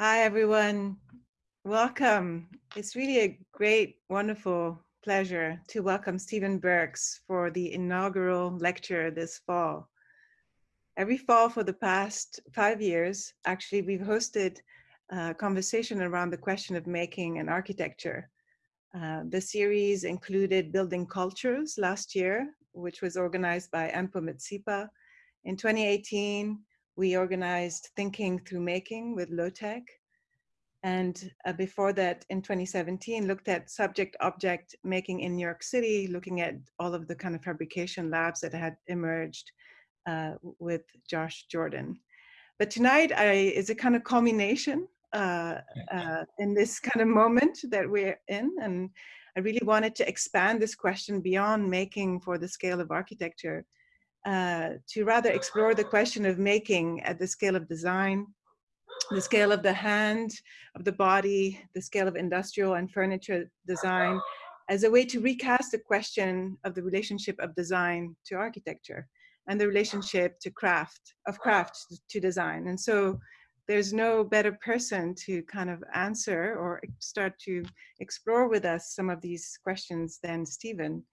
Hi, everyone. Welcome. It's really a great, wonderful pleasure to welcome Stephen Burks for the inaugural lecture this fall. Every fall for the past five years, actually, we've hosted a conversation around the question of making and architecture. Uh, the series included Building Cultures last year, which was organized by Anpo Mitsipa. In 2018, we organized Thinking Through Making with LOT-EK. And uh, before that, in 2017, looked at subject object making in New York City, looking at all of the kind of fabrication labs that had emerged uh, with Josh Jordan. But tonight I, is a kind of culmination uh, uh, in this kind of moment that we're in. And I really wanted to expand this question beyond making for the scale of architecture uh, to rather explore the question of making at the scale of design, the scale of the hand, of the body, the scale of industrial and furniture design, as a way to recast the question of the relationship of design to architecture and the relationship to craft, of craft to design. And so there's no better person to kind of answer or start to explore with us some of these questions than Stephen.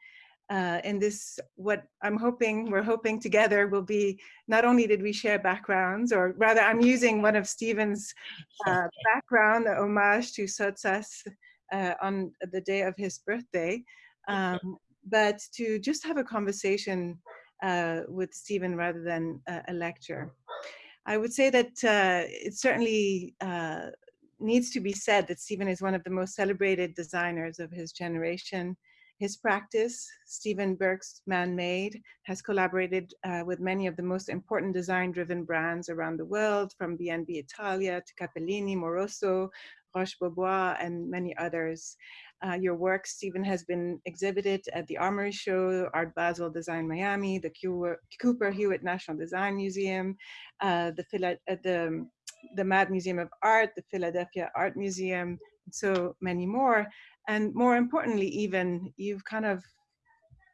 Uh, and this, what I'm hoping, we're hoping together will be, not only did we share backgrounds, or rather I'm using one of Stephen's uh, background, the homage to Sottsass uh, on the day of his birthday, um, but to just have a conversation uh, with Stephen rather than a lecture. I would say that uh, it certainly uh, needs to be said that Stephen is one of the most celebrated designers of his generation. His practice, Stephen Burks Man-Made, has collaborated uh, with many of the most important design-driven brands around the world, from B&B Italia to Cappellini, Moroso, Roche Bobois, and many others. Uh, your work, Stephen, has been exhibited at the Armory Show, Art Basel Design Miami, the Cooper Hewitt National Design Museum, uh, the, the, the Mad Museum of Art, the Philadelphia Art Museum, so many more. And more importantly, even, you've kind of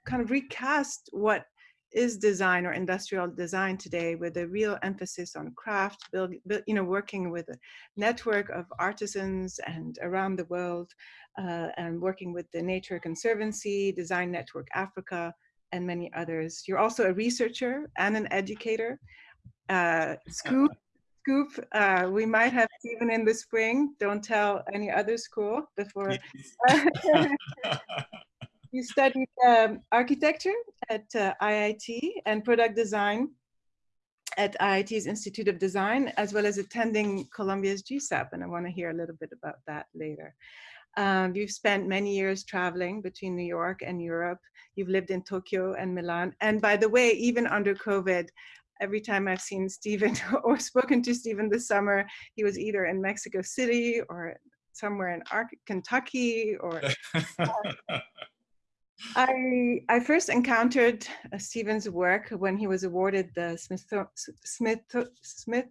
kind of recast what is design or industrial design today with a real emphasis on craft, build, build, you know, working with a network of artisans and around the world uh, and working with the Nature Conservancy, Design Network Africa, and many others. You're also a researcher and an educator. Uh, Scoop, Scoop, uh, we might have Stephen in the spring. Don't tell any other school before. you studied um, architecture at uh, IIT and product design at IIT's Institute of Design, as well as attending Columbia's GSAPP, and I want to hear a little bit about that later. Um, you've spent many years traveling between New York and Europe. You've lived in Tokyo and Milan. And by the way, even under COVID, every time I've seen Stephen or spoken to Stephen this summer, he was either in Mexico City or somewhere in Ar Kentucky or I, I first encountered uh, Stephen's work when he was awarded the Smith, Smith, Smith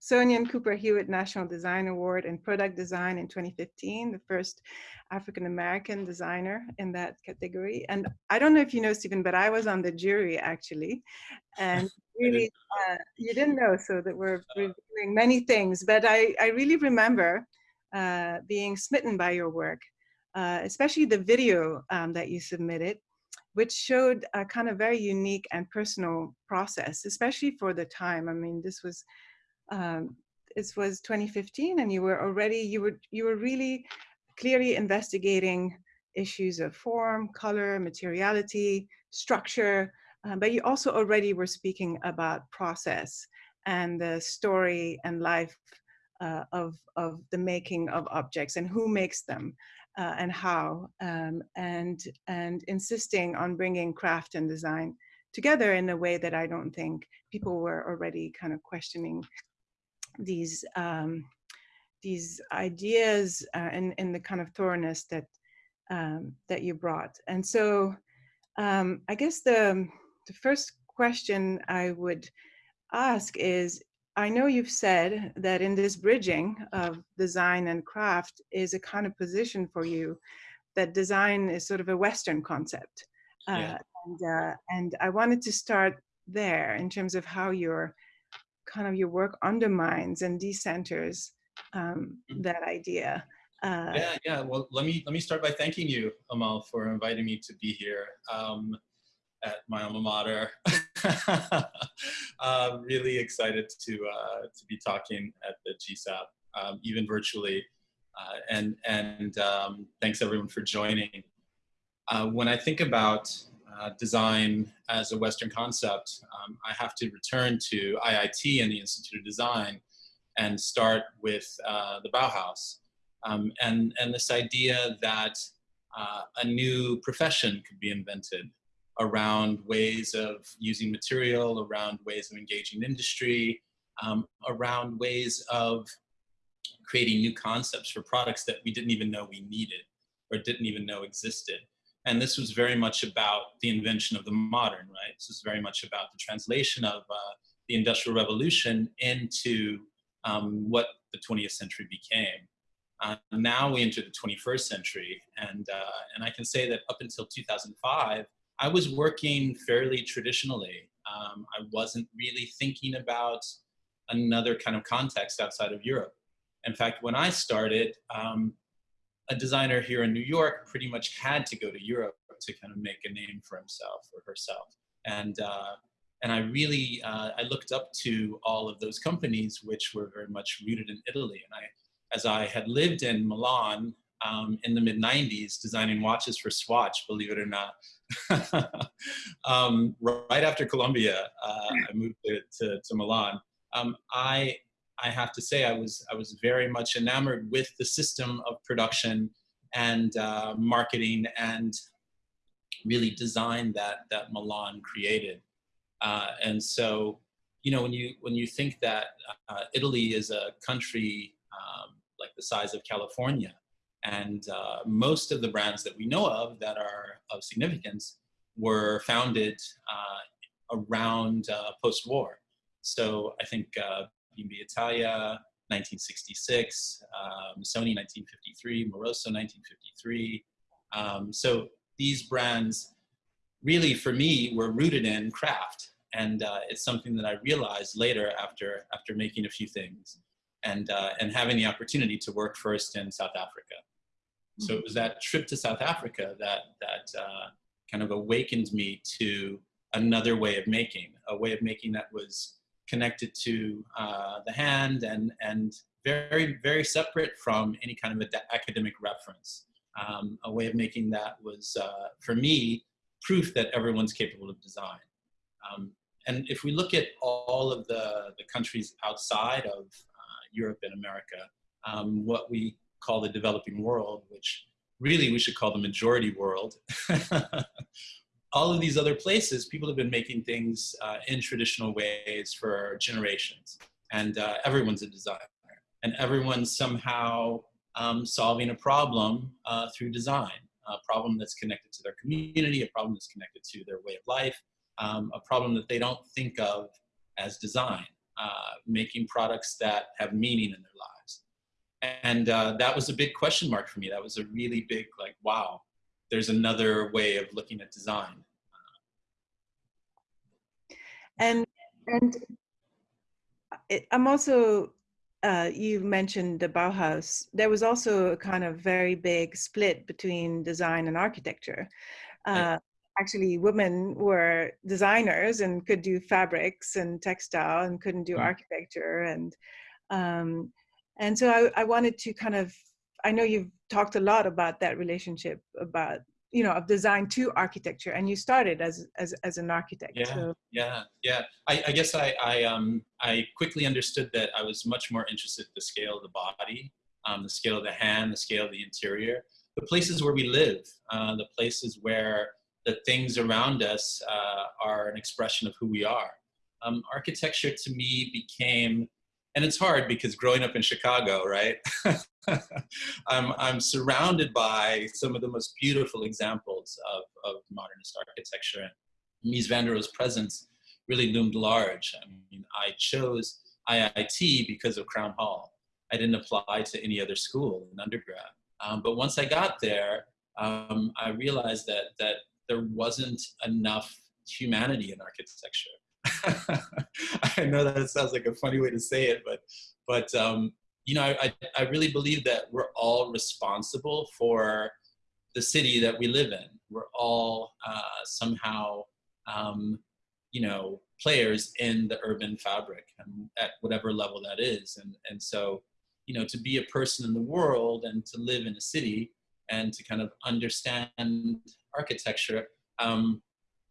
Smithsonian Cooper Hewitt National Design Award in Product Design in 2015, the first African-American designer in that category. And I don't know if you know, Stephen, but I was on the jury actually. And really, uh, you didn't know, so that we're reviewing many things. But I, I really remember uh, being smitten by your work, uh, especially the video um, that you submitted which showed a kind of very unique and personal process, especially for the time. I mean, this was um, this was 2015 and you were already, you were, you were really clearly investigating issues of form, color, materiality, structure, um, but you also already were speaking about process and the story and life uh, of, of the making of objects and who makes them uh, and how, um, and, and insisting on bringing craft and design together in a way that I don't think people were already kind of questioning these um, these ideas uh, and, and the kind of thoroughness that um, that you brought. And so um, I guess the, the first question I would ask is, I know you've said that in this bridging of design and craft is a kind of position for you that design is sort of a Western concept. Uh, yeah. and, uh, and I wanted to start there in terms of how you're kind of your work undermines and decenters um, mm-hmm. that idea. Uh, yeah, yeah. Well, let me let me start by thanking you, Amal, for inviting me to be here um, at my alma mater. uh, really excited to uh, to be talking at the GSAPP, um, even virtually. Uh, and and um, thanks everyone for joining. Uh, when I think about uh, design as a Western concept, um, I have to return to IIT and the Institute of Design and start with uh, the Bauhaus. Um, and, and this idea that uh, a new profession could be invented around ways of using material, around ways of engaging industry, um, around ways of creating new concepts for products that we didn't even know we needed or didn't even know existed. And this was very much about the invention of the modern, right? This was very much about the translation of uh, the Industrial Revolution into um, what the 20th century became. Uh, now we enter the 21st century, and, uh, and I can say that up until 2005, I was working fairly traditionally. Um, I wasn't really thinking about another kind of context outside of Europe. In fact, when I started, um, a designer here in New York pretty much had to go to Europe to kind of make a name for himself or herself. And, uh, and I really, uh, I looked up to all of those companies which were very much rooted in Italy. And I, as I had lived in Milan um, in the mid 90s, designing watches for Swatch, believe it or not, um, right after Columbia, uh, I moved to, to, to Milan. Um, I I have to say I was I was very much enamored with the system of production and uh, marketing and really design that that Milan created. Uh, and so, you know, when you when you think that uh, Italy is a country um, like the size of California, and uh, most of the brands that we know of that are of significance were founded uh, around uh, post-war. So I think B&B Italia, 1966, um, Sony 1953, Moroso 1953. Um, so these brands really for me were rooted in craft and uh, it's something that I realized later after after making a few things and uh, and having the opportunity to work first in South Africa. So it was that trip to South Africa that that uh, kind of awakened me to another way of making, a way of making that was connected to uh, the hand and, and very, very separate from any kind of academic reference. Um, a way of making that was, uh, for me, proof that everyone's capable of design. Um, and if we look at all of the, the countries outside of uh, Europe and America, um, what we call the developing world, which really we should call the majority world, all of these other places, people have been making things uh, in traditional ways for generations. And uh, everyone's a designer. And everyone's somehow um, solving a problem uh, through design, a problem that's connected to their community, a problem that's connected to their way of life, um, a problem that they don't think of as design, uh, making products that have meaning in their lives. And uh, that was a big question mark for me. That was a really big, like, wow, there's another way of looking at design. And and I'm also uh, you mentioned the Bauhaus. There was also a kind of very big split between design and architecture. Uh, actually, women were designers and could do fabrics and textile and couldn't do mm. architecture. And um, and so I, I wanted to kind of I know you've talked a lot about that relationship about you know of design to architecture and you started as as, as an architect yeah so. yeah yeah. I, I guess I, I um i quickly understood that i was much more interested in the scale of the body um, the scale of the hand the scale of the interior. The places where we live uh, the places where the things around us uh, are an expression of who we are. Um, architecture to me became and it's hard because growing up in Chicago, right? I'm, I'm surrounded by some of the most beautiful examples of, of modernist architecture. And Mies van der Rohe's presence really loomed large. I mean, I chose IIT because of Crown Hall. I didn't apply to any other school in undergrad. Um, but once I got there, um, I realized that, that there wasn't enough humanity in architecture. I know that sounds like a funny way to say it, but but um, you know, I, I really believe that we're all responsible for the city that we live in. We're all uh, somehow, um, you know, players in the urban fabric at whatever level that is. And, and so, you know, to be a person in the world and to live in a city and to kind of understand architecture um,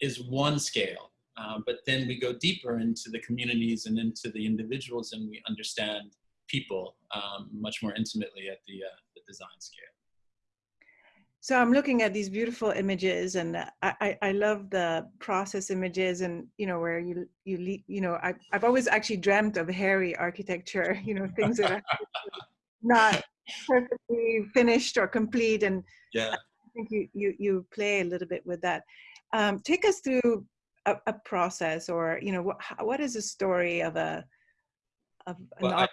is one scale. Um, but then we go deeper into the communities and into the individuals and we understand people um, much more intimately at the, uh, the design scale. So I'm looking at these beautiful images, and I, I, I, love the process images, and you know where you you you know I, I've always actually dreamt of hairy architecture, you know things that are not perfectly finished or complete, and yeah, I think you you you play a little bit with that. Um, take us through a, a, process, or you know what what is a story of a of well, I,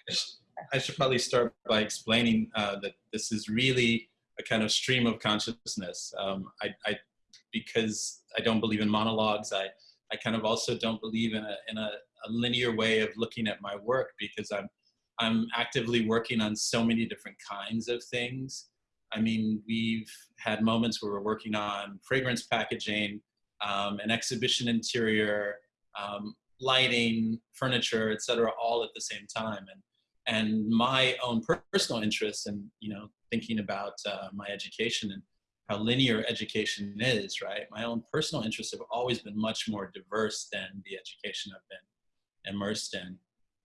I, should probably start by explaining uh, that this is really a kind of stream of consciousness. Um, I, I, because I don't believe in monologues, I, I kind of also don't believe in a, in a, a linear way of looking at my work because I'm, I'm actively working on so many different kinds of things. I mean, we've had moments where we're working on fragrance packaging, um, an exhibition interior, um, lighting, furniture, etc., all at the same time. And and my own personal interests and you know thinking about uh, my education and how linear education is right my own personal interests have always been much more diverse than the education i've been immersed in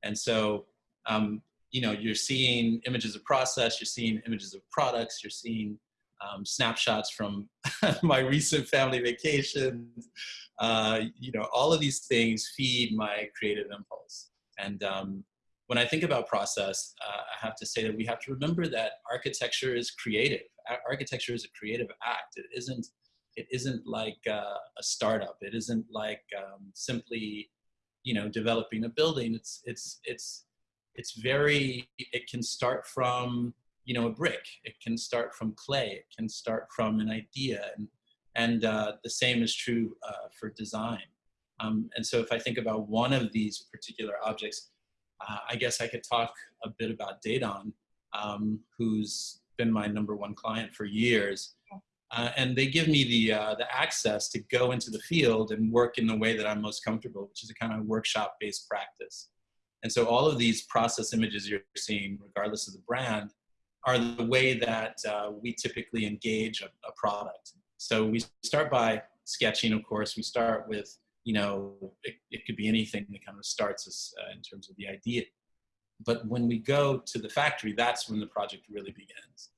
and so um, you know you're seeing images of process you're seeing images of products you're seeing um, snapshots from my recent family vacations uh, you know all of these things feed my creative impulse and um, when I think about process, uh, I have to say that we have to remember that architecture is creative. Architecture is a creative act. It isn't. It isn't like uh, a startup. It isn't like um, simply, you know, developing a building. It's it's it's it's very. It can start from you know a brick. It can start from clay. It can start from an idea, and and uh, the same is true uh, for design. Um, and so if I think about one of these particular objects, uh, I guess I could talk a bit about Dedon, um, who's been my number one client for years. Uh, and they give me the, uh, the access to go into the field and work in the way that I'm most comfortable, which is a kind of workshop-based practice. And so all of these process images you're seeing, regardless of the brand, are the way that uh, we typically engage a, a, product. So we start by sketching, of course. We start with you know, it, it could be anything that kind of starts us uh, in terms of the idea. But when we go to the factory, that's when the project really begins.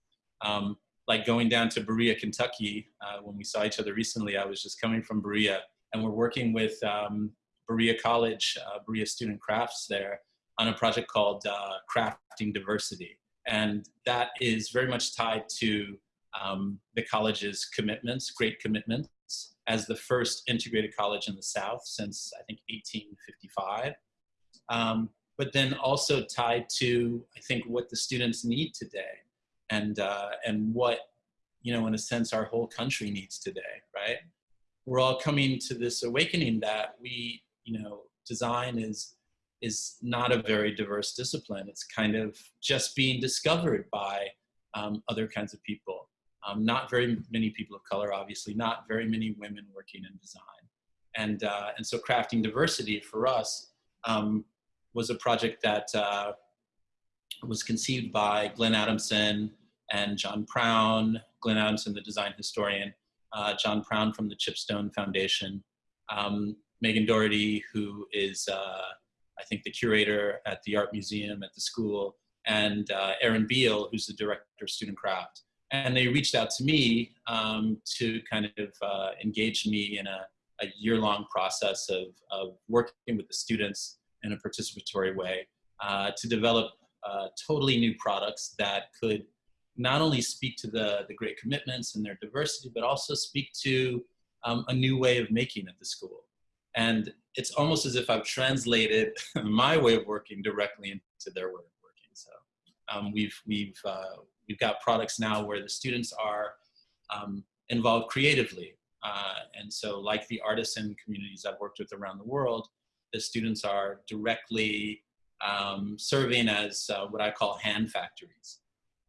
Um, like going down to Berea, Kentucky, uh, when we saw each other recently, I was just coming from Berea and we're working with um, Berea College, uh, Berea Student Crafts there on a project called uh, Crafting Diversity. And that is very much tied to um, the college's commitments, great commitments as the first integrated college in the South since I think 1855. Um, but then also tied to, I think, what the students need today and, uh, and what, you know, in a sense, our whole country needs today, right? We're all coming to this awakening that we, you know, design is, is not a very diverse discipline. It's kind of just being discovered by um, other kinds of people. Um, not very many people of color, obviously, not very many women working in design. And, uh, and so crafting diversity for us um, was a project that uh, was conceived by Glenn Adamson and John Prown, Glenn Adamson, the design historian, uh, John Prown from the Chipstone Foundation, um, Megan Doherty, who is, uh, I think, the curator at the Art Museum at the school, and uh, Erin Beal, who's the director of student craft and they reached out to me um, to kind of uh, engage me in a, a year-long process of, of working with the students in a participatory way uh, to develop uh, totally new products that could not only speak to the, the great commitments and their diversity, but also speak to um, a new way of making at the school. And it's almost as if I've translated my way of working directly into their way of working. So um, we've, we've, uh, we've got products now where the students are um, involved creatively. Uh, and so like the artisan communities I've worked with around the world, the students are directly um, serving as uh, what I call hand factories.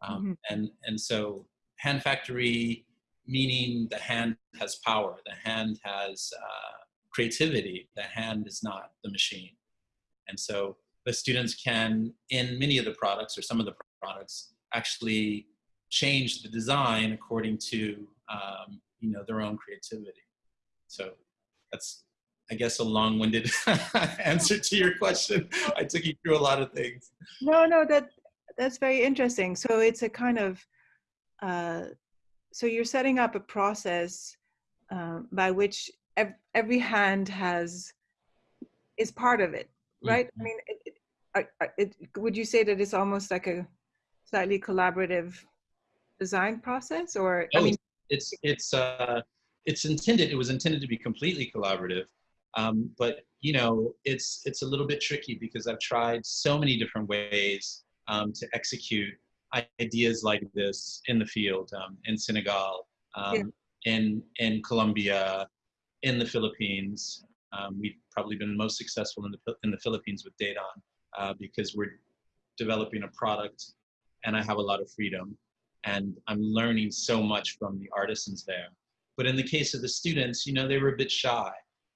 Um, Mhm. and, and so hand factory, meaning the hand has power, the hand has uh, creativity, the hand is not the machine. And so the students can, in many of the products or some of the products, actually change the design according to um, you know their own creativity. So that's I guess a long-winded answer to your question. I took you through a lot of things. No, no, that that's very interesting. So it's a kind of uh, so you're setting up a process um, by which ev- every hand has is part of it, right? I mean, it, it, it, would you say that it's almost like a slightly collaborative design process, or I Oh, mean, it's it's uh, it's intended. It was intended to be completely collaborative, um, but you know, it's it's a little bit tricky because I've tried so many different ways um, to execute ideas like this in the field, um, in Senegal, um, in in Colombia, in the Philippines. Um, we've probably been most successful in the in the Philippines with Dedon uh, because we're developing a product, and I have a lot of freedom and I'm learning so much from the artisans there. But in the case of the students, you know, they were a bit shy.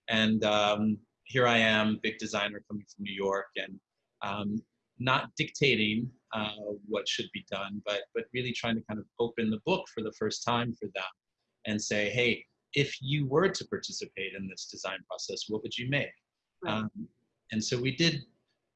And um, here I am, big designer coming from New York, and um, not dictating uh, what should be done, but but really trying to kind of open the book for the first time for them, and say, hey, if you were to participate in this design process, what would you make? Right. Um, and so we did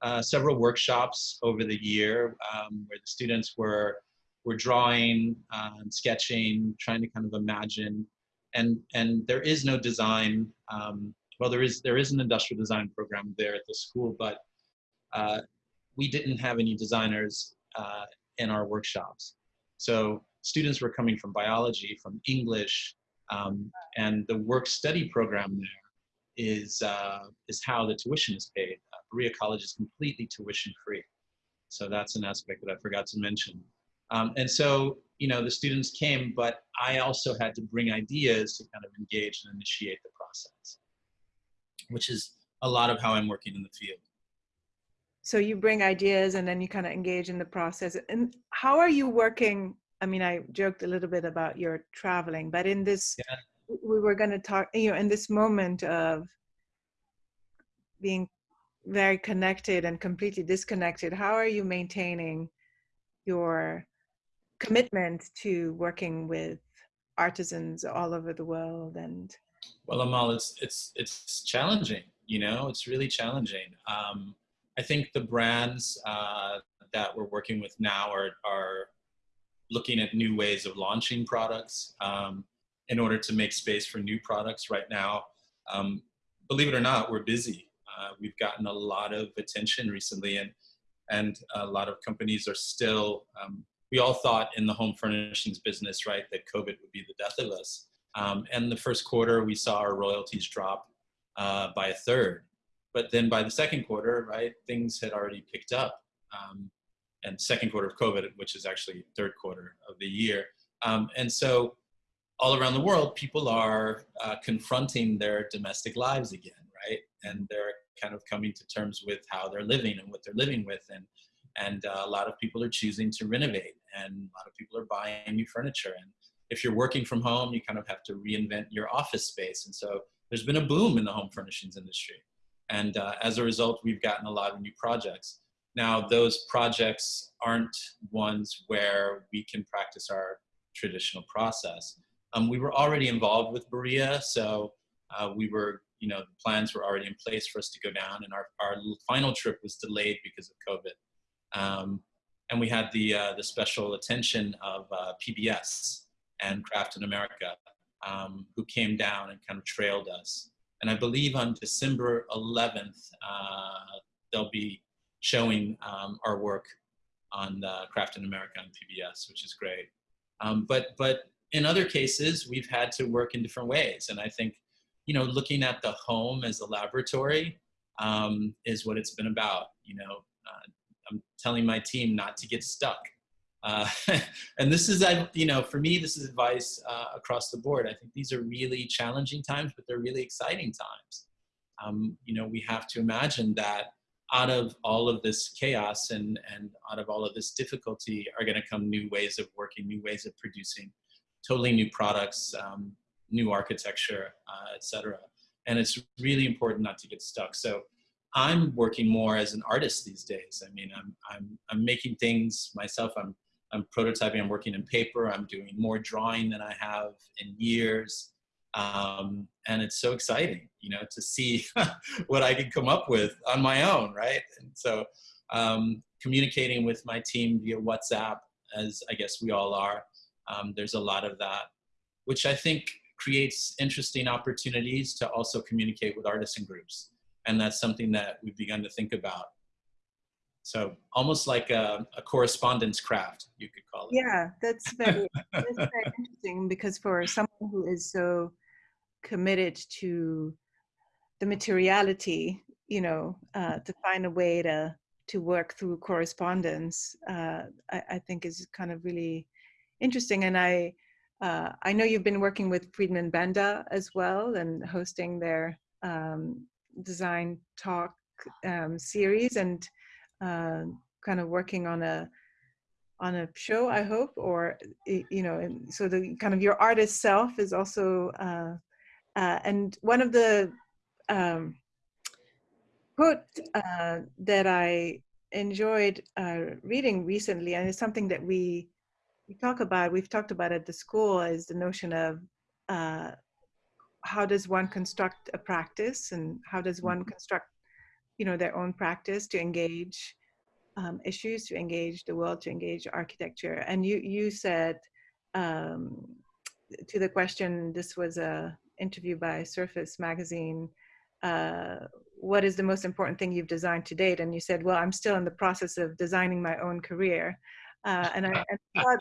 uh, several workshops over the year um, where the students were were drawing, um, sketching, trying to kind of imagine, and and there is no design. Um, well, there is there is an industrial design program there at the school, but uh, we didn't have any designers uh, in our workshops. So students were coming from biology, from English, um, and the work study program there is uh, is how the tuition is paid. Uh, Berea College is completely tuition free, so that's an aspect that I forgot to mention. Um, and so, you know, the students came, but I also had to bring ideas to kind of engage and initiate the process, which is a lot of how I'm working in the field. so you bring ideas and then you kind of engage in the process. And how are you working? I mean, I joked a little bit about your traveling, but in this, Yeah. we were going to talk, you know, in this moment of being very connected and completely disconnected, how are you maintaining your commitment to working with artisans all over the world and Well, Amal, it's it's it's challenging. You know, it's really challenging. Um, I think the brands uh, that we're working with now are are looking at new ways of launching products um, in order to make space for new products. Right now, um, believe it or not, we're busy. Uh, we've gotten a lot of attention recently, and and a lot of companies are still. Um, we all thought in the home furnishings business, right, that COVID would be the death of us. Um, and the first quarter, we saw our royalties drop uh, by a third. But then by the second quarter, right, things had already picked up. Um, and second quarter of COVID, which is actually third quarter of the year. Um, and so all around the world, people are uh, confronting their domestic lives again, right? And they're kind of coming to terms with how they're living and what they're living with. And, and uh, a lot of people are choosing to renovate and a lot of people are buying new furniture. And if you're working from home, you kind of have to reinvent your office space. And so there's been a boom in the home furnishings industry. And uh, as a result, we've gotten a lot of new projects. Now, those projects aren't ones where we can practice our traditional process. Um, we were already involved with Berea, so uh, we were, you know, the plans were already in place for us to go down, and our, our final trip was delayed because of COVID. Um, and we had the, uh, the special attention of uh, PBS and Craft in America, um, who came down and kind of trailed us. And I believe on December 11th, uh, they'll be showing um, our work on Craft in America on PBS, which is great. Um, but but in other cases, we've had to work in different ways, and I think you know looking at the home as a laboratory um, is what it's been about. You know, uh, I'm telling my team not to get stuck. Uh, and this is, you know, for me, this is advice uh, across the board. I think these are really challenging times, but they're really exciting times. Um, you know, we have to imagine that out of all of this chaos and, and out of all of this difficulty are going to come new ways of working, new ways of producing, totally new products, um, new architecture, uh, etc. And it's really important not to get stuck. So I'm working more as an artist these days. I mean, I'm, I'm, I'm making things myself. I'm, I'm prototyping, I'm working in paper. I'm doing more drawing than I have in years. Um, and it's so exciting, you know, to see what I can come up with on my own, right? And so um, communicating with my team via WhatsApp, as I guess we all are, um, there's a lot of that, which I think creates interesting opportunities to also communicate with artisan groups. And that's something that we've begun to think about. So almost like a, a correspondence craft, you could call it. Yeah, that's very, that's very interesting because for someone who is so committed to the materiality, you know, uh, to find a way to to work through correspondence, uh, I, I, think is kind of really interesting. And I uh, I know you've been working with Friedman Benda as well and hosting their um, design talk um, series and uh, kind of working on a on a show i hope or you know so the kind of your artist self is also uh, and one of the um, quote uh, that i enjoyed uh, reading recently and it's something that we we talk about we've talked about at the school is the notion of uh, how does one construct a practice and how does one mm-hmm. construct you know their own practice to engage um, issues to engage the world to engage architecture and you you said um, to the question this was a interview by surface magazine uh, what is the most important thing you've designed to date? And you said well i'm still in the process of designing my own career. Uh, and i, I thought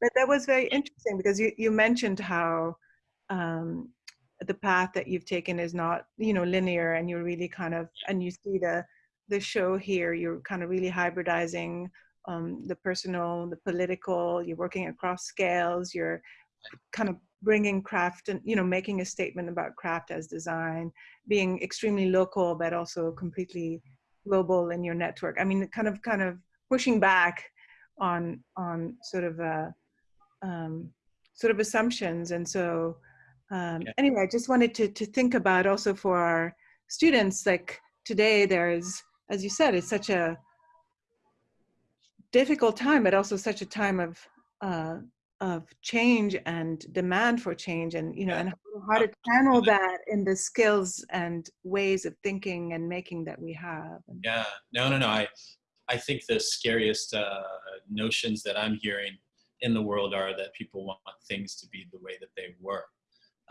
that, that was very interesting because you, you mentioned how um, the path that you've taken is not you know linear and you're really kind of and you see the the show here you're kind of really hybridizing um, the personal the political you're working across scales you're kind of bringing craft and you know making a statement about craft as design being extremely local but also completely global in your network i mean kind of kind of pushing back on on sort of uh um, sort of assumptions and so um, yeah. anyway, I just wanted to, to think about also for our students, like today there's, as you said, it's such a difficult time, but also such a time of, uh, of change and demand for change and, you know, and how to channel that in the skills and ways of thinking and making that we have. Yeah, no, no, no. I, I think the scariest uh, notions that I'm hearing in the world are that people want things to be the way that they were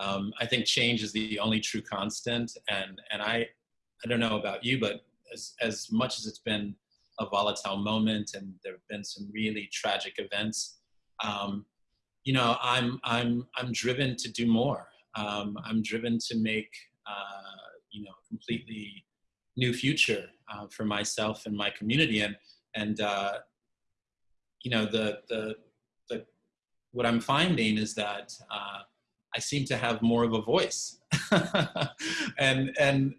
um, I think change is the only true constant. And, and I, I don't know about you, but as, as much as it's been a volatile moment and there have been some really tragic events, um, you know, I'm, I'm, I'm driven to do more. Um, I'm driven to make, uh, you know, completely new future uh, for myself and my community. And, and uh, you know, the, the, the, what I'm finding is that uh, I seem to have more of a voice. and and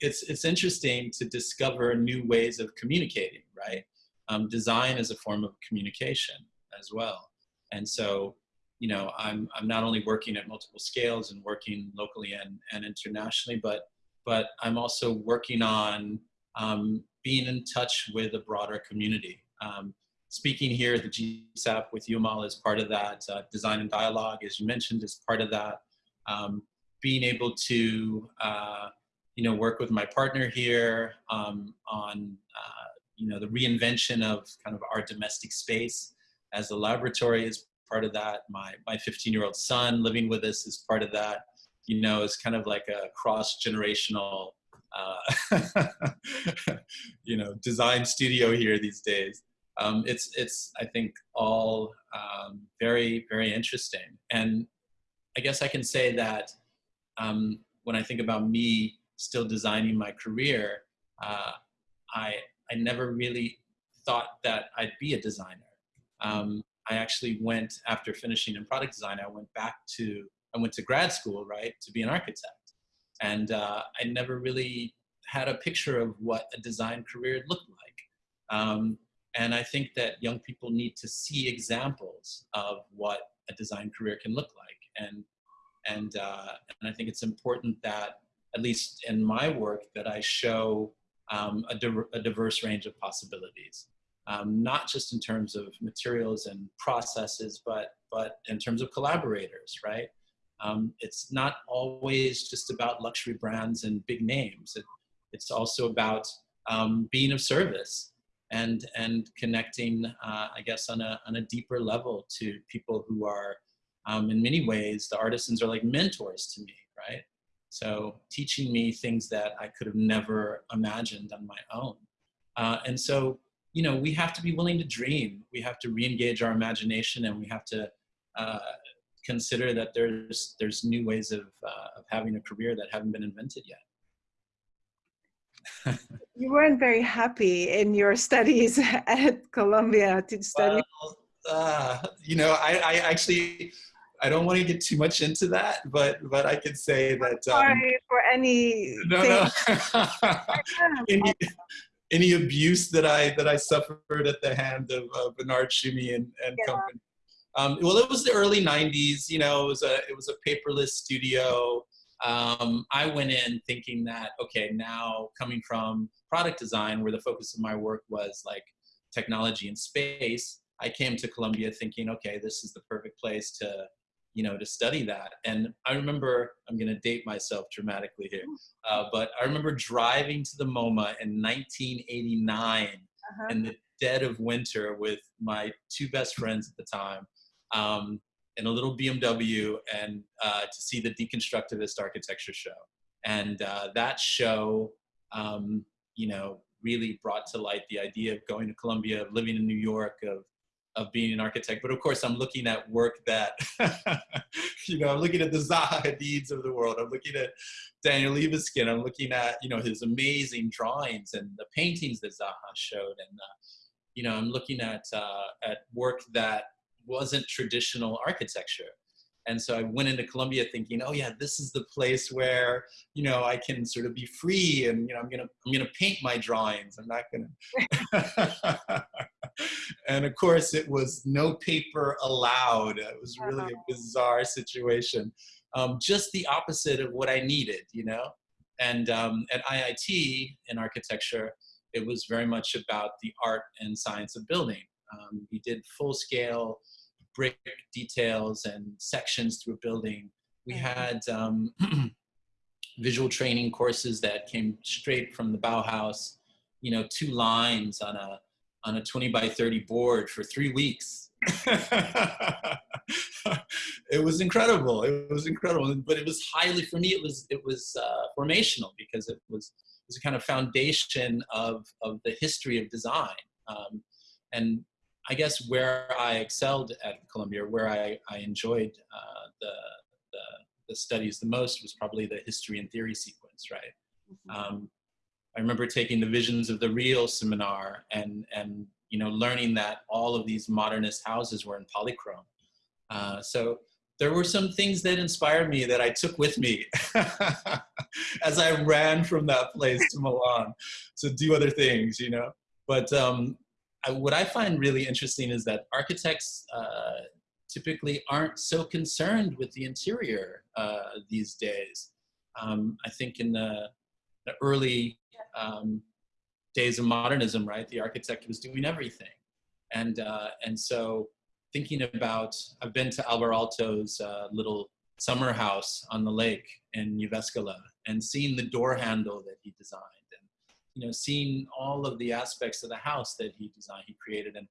it's it's interesting to discover new ways of communicating, right? Um, design is a form of communication as well. And so, you know, I'm I'm not only working at multiple scales and working locally and, and internationally, but but I'm also working on um, being in touch with a broader community. Um, speaking here at the GSAPP with Amal is part of that. Uh, design and dialogue, as you mentioned, is part of that. Um, being able to, uh, you know, work with my partner here um, on, uh, you know, the reinvention of kind of our domestic space as a laboratory is part of that. My my 15 year old son living with us is part of that. You know, it's kind of like a cross generational, uh, you know, design studio here these days um, it's it's I think all um, very very interesting. And I guess I can say that um, when I think about me still designing my career, uh, I I never really thought that I'd be a designer. Um, I actually went after finishing in product design. I went back to I went to grad school right to be an architect, and uh, I never really had a picture of what a design career looked like. Um, and I think that young people need to see examples of what a design career can look like. And, and, uh, and I think it's important that, at least in my work, that I show um, a, di a, diverse range of possibilities. Um, not just in terms of materials and processes, but, but in terms of collaborators, right? Um, it's not always just about luxury brands and big names. It, it's also about um, being of service and and connecting, uh, I guess, on a on a deeper level to people who are, um, in many ways, the artisans are like mentors to me, right? So teaching me things that I could have never imagined on my own, uh, and so you know we have to be willing to dream. We have to re-engage our imagination, and we have to. Uh, consider that there's there's new ways of, uh, of having a career that haven't been invented yet you weren't very happy in your studies at Columbia to study. Well, uh, you know, I, I, actually, I don't want to get too much into that, but but I could say that. Um, Sorry for any. No, no. any, any abuse that I that I suffered at the hand of, of Bernard Tschumi and, and yeah. company. Um, well, it was the early '90s. You know, it was a it was a paperless studio um, I went in thinking that, okay, now coming from product design, where the focus of my work was like technology and space, I came to Columbia thinking, okay, this is the perfect place to, you know, to study that. And I remember, I'm going to date myself dramatically here, uh, but I remember driving to the MoMA in 1989 uh-huh. in the dead of winter with my two best friends at the time. Um, in a little BMW and uh, to see the deconstructivist architecture show. And uh, that show, um, you know, really brought to light the idea of going to Columbia, of living in New York, of of being an architect. But of course, I'm looking at work that, you know, I'm looking at the Zaha Hadids of the world. I'm looking at Daniel Libeskind. I'm looking at, you know, his amazing drawings and the paintings that Zaha showed. And, uh, you know, I'm looking at, uh, at work that wasn't traditional architecture. And so I went into Columbia thinking, oh yeah, this is the place where, you know, I can sort of be free and, you know, I'm going to, I'm going to paint my drawings. I'm not going to. And of course it was no paper allowed. It was really a bizarre situation. Um, just the opposite of what I needed, you know? And um, at IIT in architecture, it was very much about the art and science of building. Um, we did full scale brick details and sections through a building. We mm-hmm. had um, visual training courses that came straight from the Bauhaus, you know, two lines on a, on a 20 by 30 board for three weeks. it was incredible. It was incredible, but it was highly for me. It was it was uh, formational because it was it was a kind of foundation of of the history of design. Um, and I guess where I excelled at Columbia, where I, I enjoyed uh, the, the, the, studies the most was probably the history and theory sequence, right? Mm -hmm. um, I remember taking the Visions of the Real seminar and, and you know, learning that all of these modernist houses were in polychrome. Uh, so there were some things that inspired me that I took with me as I ran from that place to Milan to do other things, you know. But um, I, what I find really interesting is that architects uh, typically aren't so concerned with the interior uh, these days. Um, I think in the, the early um, days of modernism, right, the architect was doing everything. And, uh, and so thinking about, I've been to Alvar Aalto's uh, little summer house on the lake in Jyväskylä and seeing the door handle that he designed and, you know, seeing all of the aspects of the house that he designed, he created. And,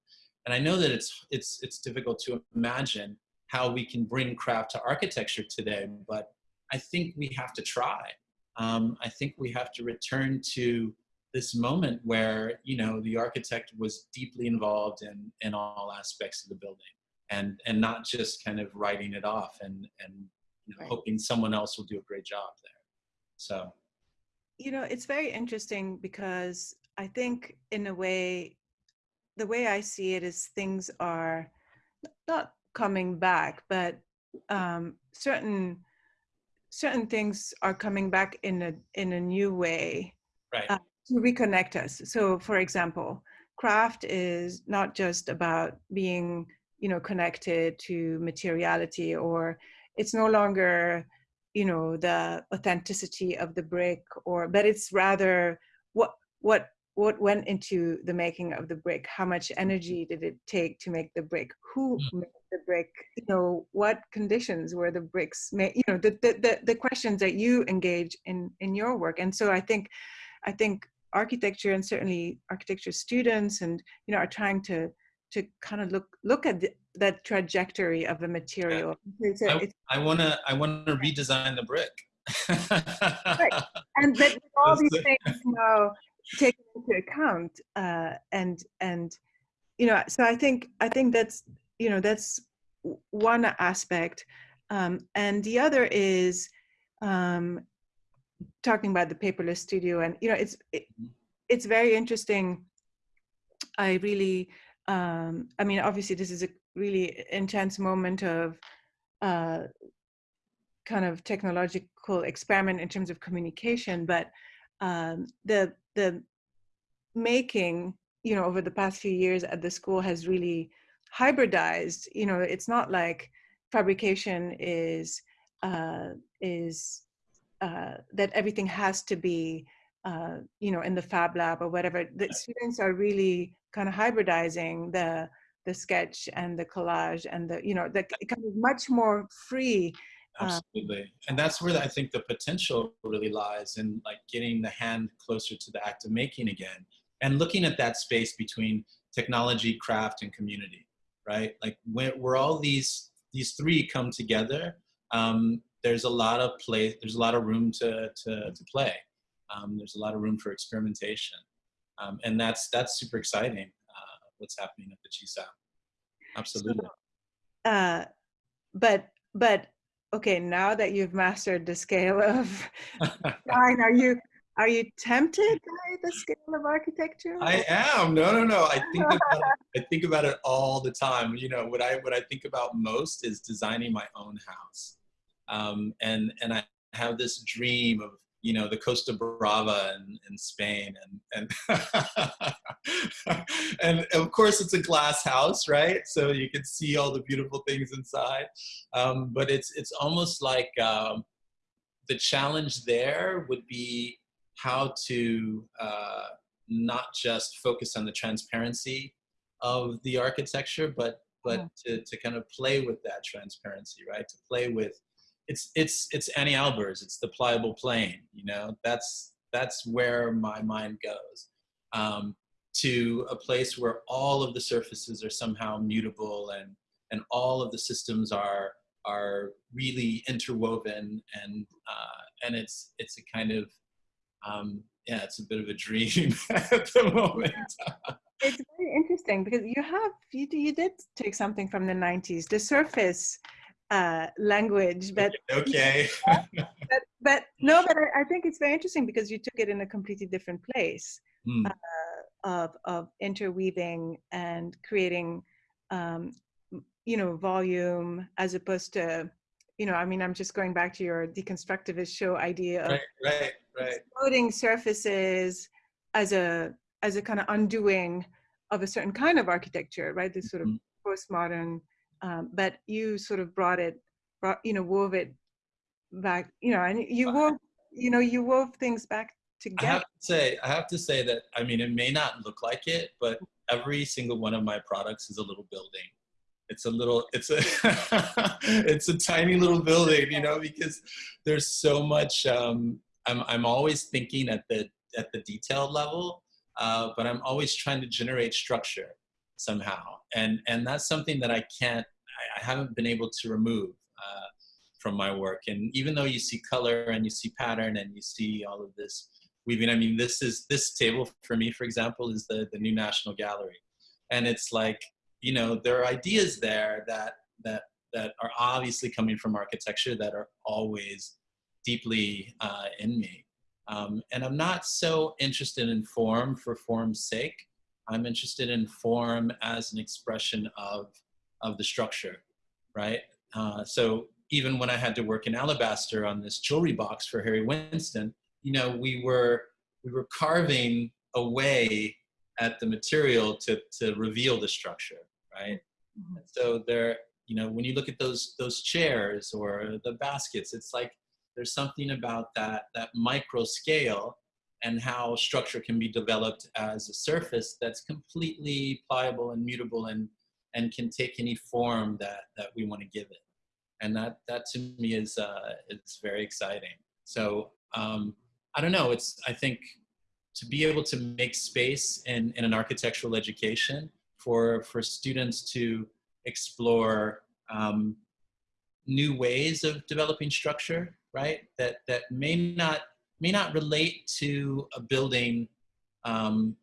and I know that it's, it's, it's difficult to imagine how we can bring craft to architecture today, but I think we have to try. Um, I think we have to return to this moment where, you know, the architect was deeply involved in, in all aspects of the building and, and not just kind of writing it off and, and you know, right. hoping someone else will do a great job there. So you know, it's very interesting because I think in a way, the way I see it is things are not coming back, but um, certain certain things are coming back in a in a new way. right. uh, to reconnect us. So, for example, craft is not just about being, you know, connected to materiality, or it's no longer, you know, the authenticity of the brick, or but it's rather what what what went into the making of the brick how much energy did it take to make the brick who Mm. made the brick you know what conditions were the bricks made you know the, the the the questions that you engage in in your work. And so i think i think architecture and certainly architecture students and you know are trying to to kind of look look at the, that trajectory of a material. It's a, I, I wanna I wanna redesign the brick. and but all these the- things now taken into account uh, and and you know so i think i think that's you know that's one aspect um, and the other is um, talking about the paperless studio and you know it's it, it's very interesting. I really um, i mean obviously this is a really intense moment of uh, kind of technological experiment in terms of communication, but um, the the making you know over the past few years at the school has really hybridized. You know, it's not like fabrication is uh, is uh, that everything has to be uh, you know in the fab lab or whatever. The students are really kind of hybridizing the the sketch and the collage and the you know the kind of much more free uh, Absolutely. And that's where I think the potential really lies in like getting the hand closer to the act of making again and looking at that space between technology, craft, and community, right? Like where, where all these, these three come together, um, there's a lot of play, there's a lot of room to, to, to play. Um, there's a lot of room for experimentation. Um, and that's, that's super exciting, uh, what's happening at the GSAPP. Absolutely. uh, but but okay now that you've mastered the scale of design are you are you tempted by the scale of architecture I am. No, no, no. I think about it, I think about it all the time. You know, what I what I think about most is designing my own house, um, and and I have this dream of you know the Costa Brava in, in Spain, and and and of course it's a glass house, right? So you can see all the beautiful things inside. Um, but it's it's almost like um, the challenge there would be how to uh, not just focus on the transparency of the architecture, but but to, to kind of play with that transparency, right? To play with it's it's it's Anni Albers, it's the pliable plane, you know. That's that's where my mind goes. Um, to a place where all of the surfaces are somehow mutable and and all of the systems are are really interwoven and uh, and it's it's a kind of um, yeah, it's a bit of a dream at the moment. it's very interesting because you have you, you did take something from the 90s the surface uh, language but okay. but, but no but I, I think it's very interesting because you took it in a completely different place Hmm. of of interweaving and creating um, you know volume as opposed to you know i mean i'm just going back to your deconstructivist show idea of right, right, right. exploding surfaces as a as a kind of undoing of a certain kind of architecture right this sort of Mhm. postmodern um, but you sort of brought it brought you know wove it back you know and you wove you know you wove things back together. I have to say, I have to say that I mean, it may not look like it, but every single one of my products is a little building. It's a little, it's a, it's a tiny little building, you know, because there's so much. Um, I'm I'm always thinking at the at the detailed level, uh, but I'm always trying to generate structure somehow, and and that's something that I can't, I, I haven't been able to remove. Uh, from my work and even though you see color and you see pattern and you see all of this weaving. I mean, this is this table for me, for example, is the the new National Gallery, and it's like you know there are ideas there that that that are obviously coming from architecture that are always deeply uh, in me. Um, and I'm not so interested in form for form's sake. I'm interested in form as an expression of of the structure, right? Uh, so even when I had to work in alabaster on this jewelry box for Harry Winston, you know, we were we were carving away at the material to to reveal the structure, right? Mm-hmm. So there, you know, when you look at those those chairs or the baskets, it's like there's something about that that micro scale and how structure can be developed as a surface that's completely pliable and mutable and and can take any form that that we want to give it. And that that to me is uh it's very exciting. So um i don't know it's i think to be able to make space in in an architectural education for for students to explore um, new ways of developing structure right that that may not may not relate to a building um,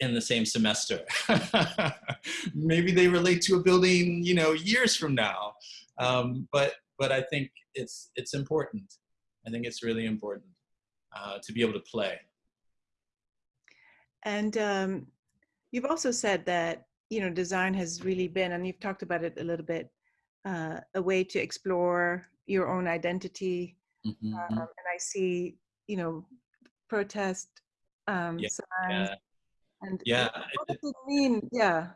in the same semester. Maybe they relate to a building, you know, years from now. Um, but but I think it's it's important. I think it's really important uh, to be able to play. And um, you've also said that you know design has really been, and you've talked about it a little bit, uh, a way to explore your own identity. Mm-hmm. Um, and I see you know, protest um, yeah, signs. Yeah. And yeah, what does it mean? Yeah,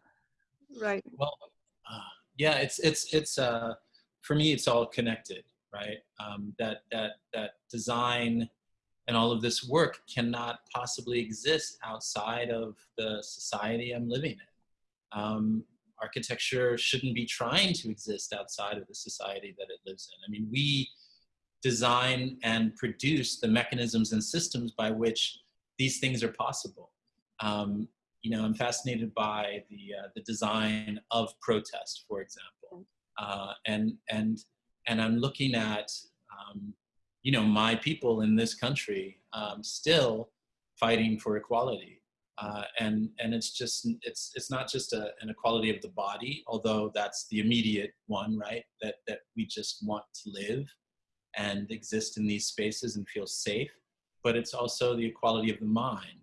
right. Well, uh, yeah, it's it's it's uh, for me, it's all connected, right? Um, that that that design and all of this work cannot possibly exist outside of the society I'm living in. Um, architecture shouldn't be trying to exist outside of the society that it lives in. I mean, we design and produce the mechanisms and systems by which these things are possible. Um, you know, I'm fascinated by the uh, the design of protest, for example, uh, and and and I'm looking at um, you know my people in this country um, still fighting for equality, uh, and and it's just it's it's not just a, an equality of the body, although that's the immediate one, right? That that we just want to live and exist in these spaces and feel safe, but it's also the equality of the mind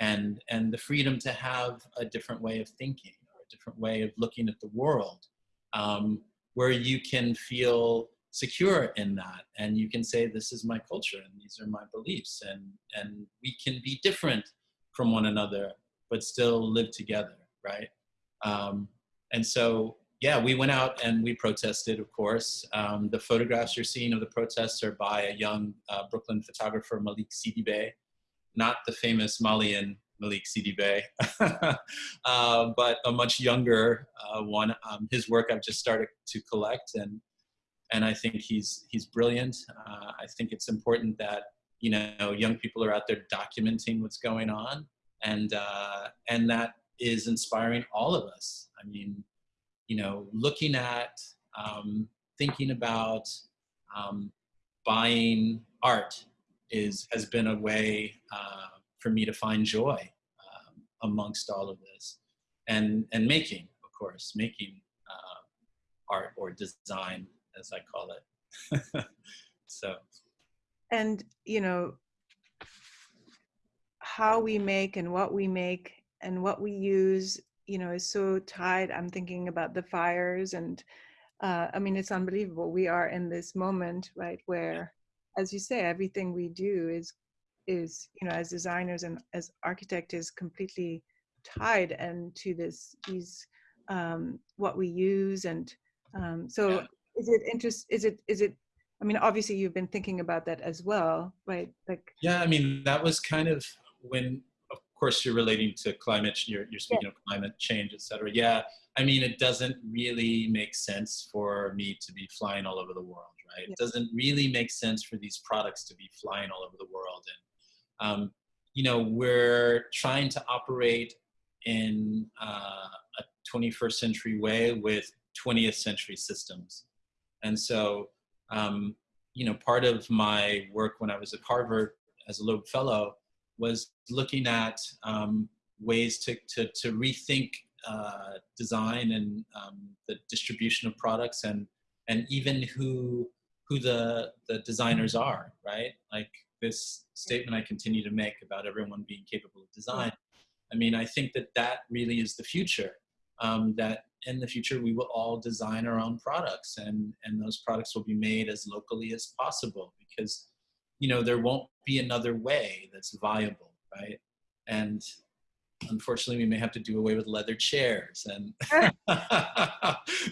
and, and the freedom to have a different way of thinking or a different way of looking at the world um, where you can feel secure in that and you can say this is my culture and these are my beliefs and and we can be different from one another but still live together right? Um, and so yeah, we went out and we protested, of course. Um, the photographs you're seeing of the protests are by a young uh, Brooklyn photographer, Malik Sidibe, not the famous Malian Malick Sidibé, uh, but a much younger uh, one. Um, his work I've just started to collect, and and I think he's he's brilliant. Uh, I think it's important that you know young people are out there documenting what's going on, and uh, and that is inspiring all of us. I mean, you know, looking at, um, thinking about um, buying art is has been a way uh, for me to find joy um, amongst all of this, and and making, of course, making uh, art or design, as I call it. so, and you know, how we make and what we make and what we use you know is so tied i'm thinking about the fires and uh, i mean it's unbelievable we are in this moment right where as you say everything we do is is you know as designers and as architect is completely tied and to this these um, what we use and um, so yeah. is it interest is it is it i mean obviously you've been thinking about that as well right like yeah i mean that was kind of when course, you're relating to climate, you're, you're speaking yeah. of climate change, et cetera. Yeah, I mean, it doesn't really make sense for me to be flying all over the world, right? Yeah. It doesn't really make sense for these products to be flying all over the world. And, um, you know, we're trying to operate in uh, a 21st century way with 20th century systems. And so, um, you know, part of my work when I was at Harvard as a Loeb Fellow was looking at um, ways to, to, to rethink uh, design and um, the distribution of products and, and even who, who the, the designers are, right? Like this statement I continue to make about everyone being capable of design. I mean, I think that that really is the future. Um, that in the future we will all design our own products and, and those products will be made as locally as possible because you know there won't be another way that's viable right? And unfortunately, we may have to do away with leather chairs and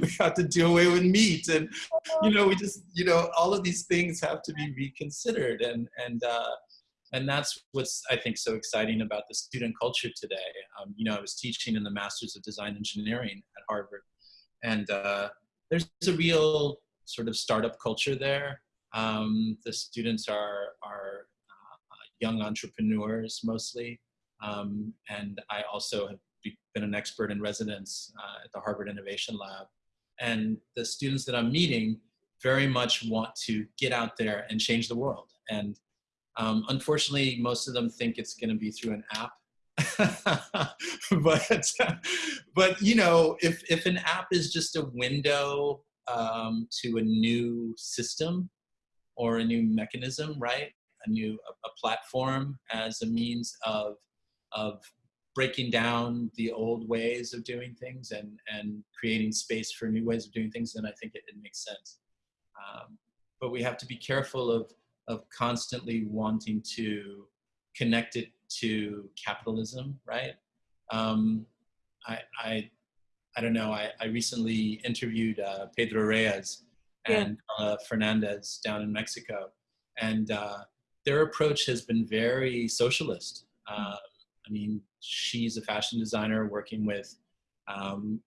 we have to do away with meat. And, you know, we just, you know, all of these things have to be reconsidered. And, and, uh, and that's what's, I think, so exciting about the student culture today. Um, you know, I was teaching in the Masters of Design Engineering at Harvard. And uh, there's a real sort of startup culture there. Um, the students are, are uh, young entrepreneurs mostly. Um, and I also have been an expert in residence uh, at the Harvard Innovation Lab. And the students that I'm meeting very much want to get out there and change the world. And um, unfortunately, most of them think it's going to be through an app. but, but you know, if, if an app is just a window um, to a new system or a new mechanism, right? A new a, a platform as a means of of breaking down the old ways of doing things and, and creating space for new ways of doing things, then I think it, it makes sense. Um, but we have to be careful of, of constantly wanting to connect it to capitalism, right? Um, I, I, I don't know, I, I recently interviewed uh, Pedro Reyes and yeah. uh, Fernandez down in Mexico, and uh, their approach has been very socialist. Uh, I mean, she's a fashion designer working with, um,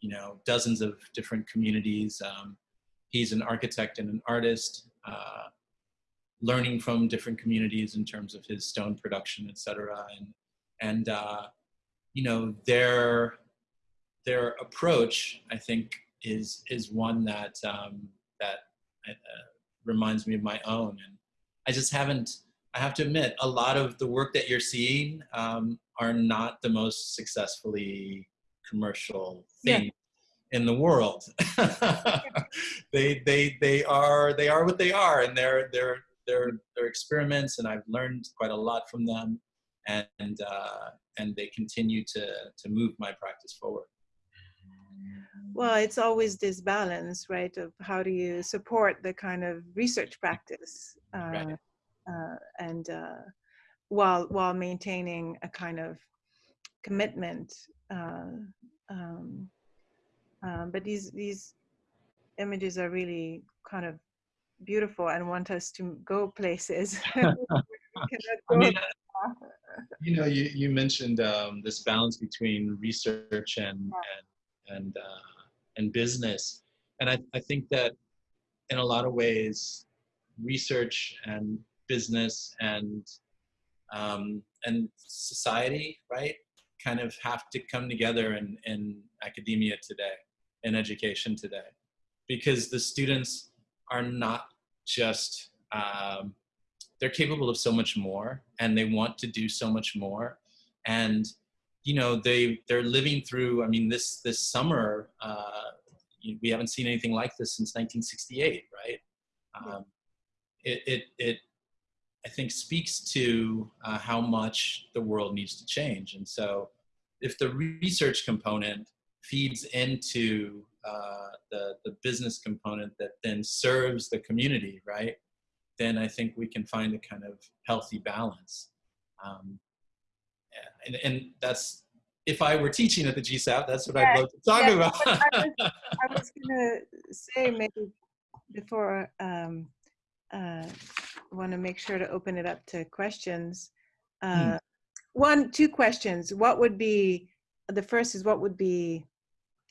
you know, dozens of different communities. Um, he's an architect and an artist, uh, learning from different communities in terms of his stone production, et cetera. And, and uh, you know, their, their approach, I think, is, is one that, um, that uh, reminds me of my own. And I just haven't, I have to admit, a lot of the work that you're seeing um, are not the most successfully commercial thing yeah. in the world. they they they are they are what they are, and they're they're they're they're experiments, and I've learned quite a lot from them, and uh, and they continue to to move my practice forward. Well, it's always this balance, right? Of how do you support the kind of research practice. Uh, right uh, and uh, while while maintaining a kind of commitment. Uh, um, um, but these these images are really kind of beautiful and want us to go places. I mean, you know, you, you mentioned um, this balance between research and and and, uh, and business, and I, I think that in a lot of ways, research and business and um, and society, right, kind of have to come together in, in academia today, in education today, because the students are not just, um, they're capable of so much more and they want to do so much more. And, you know, they, they're living through, I mean, this, this summer, uh, we haven't seen anything like this since 1968, right? Um, it, it, it I think speaks to uh, how much the world needs to change. And so if the research component feeds into uh, the, the business component that then serves the community, right? Then I think we can find a kind of healthy balance. Um, and, and that's, if I were teaching at the GSAPP, that's what yeah, I'd love to talk yeah, about. I was, was gonna say maybe before um, uh, want to make sure to open it up to questions. Hmm. Uh, One, two questions. What would be, the first is what would be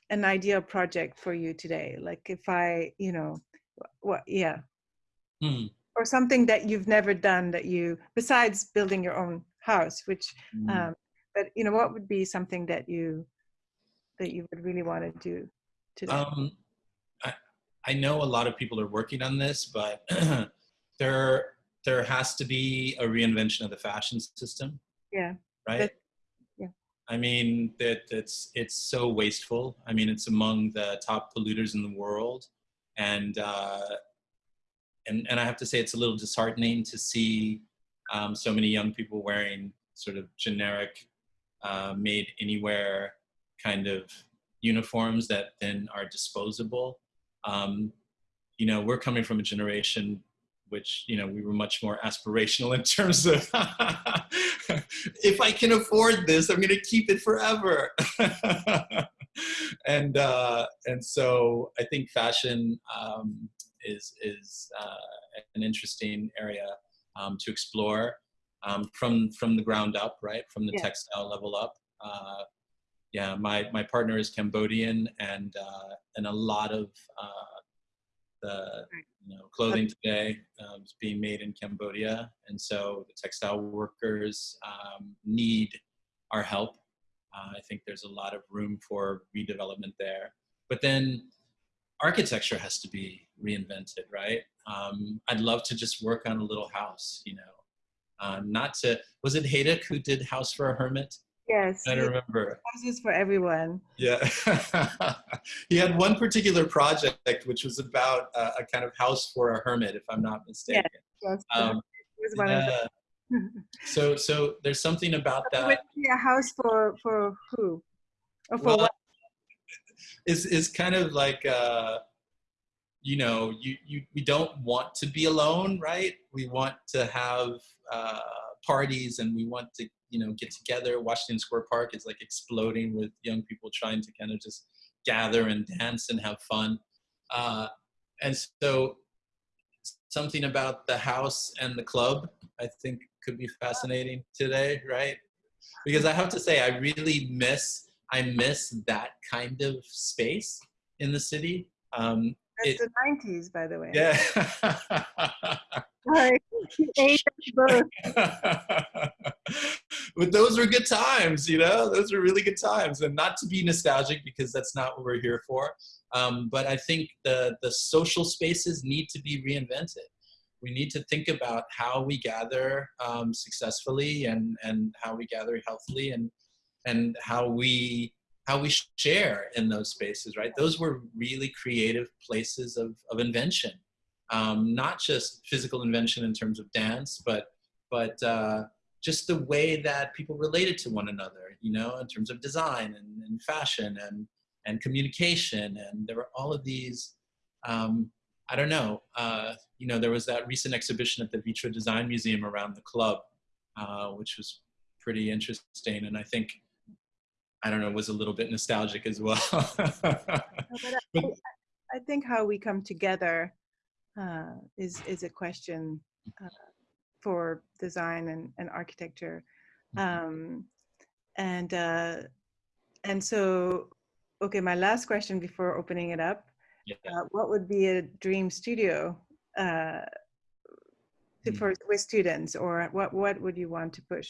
an ideal project for you today? Like if I, you know, what, yeah. Hmm. Or something that you've never done that you, besides building your own house, which, hmm. um, but you know, what would be something that you, that you would really want to do today? Um, I, I know a lot of people are working on this, but there there has to be a reinvention of the fashion system. Yeah. Right. yeah. I mean that it's it's so wasteful. I mean it's among the top polluters in the world, and uh, and and I have to say it's a little disheartening to see um, so many young people wearing sort of generic, uh, made anywhere kind of uniforms that then are disposable. Um, you know, we're coming from a generation which you know we were much more aspirational in terms of if I can afford this, I'm going to keep it forever. and uh, and so I think fashion um, is is uh, an interesting area um, to explore um, from from the ground up, right? From the yeah. textile level up. Uh, yeah, my my partner is Cambodian, and uh, and a lot of uh, the you know, clothing today um, is being made in Cambodia, and so the textile workers um, need our help. Uh, I think there's a lot of room for redevelopment there. But then architecture has to be reinvented, right? Um, I'd love to just work on a little house, you know, uh, not to, was it Hejduk who did House for a Hermit? Yes. I don't remember. Houses for everyone. Yeah. he had one particular project which was about uh, a kind of house for a hermit, if I'm not mistaken. Yes, um, yeah. so, so there's something about that. A house for for who? Or for well, what? Is is kind of like uh, you know, you you we don't want to be alone, right? We want to have uh, parties and we want to you know get together. Washington square park is like exploding with young people trying to kind of just gather and dance and have fun. Uh, and so something about the house and the club i think could be fascinating today right? Because i have to say i really miss i miss that kind of space in the city um, it's it, the 90s by the way yeah but those were good times, you know, those were really good times. And not to be nostalgic because that's not what we're here for. Um, but I think the, the social spaces need to be reinvented. We need to think about how we gather um, successfully and, and how we gather healthily and, and how we how we share in those spaces, right? Those were really creative places of, of invention um, not just physical invention in terms of dance, but but uh, just the way that people related to one another, you know, in terms of design and, and fashion and and communication, and there were all of these. Um, I don't know. Uh, you know, there was that recent exhibition at the Vitra Design Museum around the club, uh, which was pretty interesting, and I think I don't know was a little bit nostalgic as well. but I think how we come together uh, is is a question uh, for design and, and architecture mm-hmm. um, and uh, and so okay my last question before opening it up yeah. Uh, what would be a dream studio uh, to, mm. for with students or what what would you want to push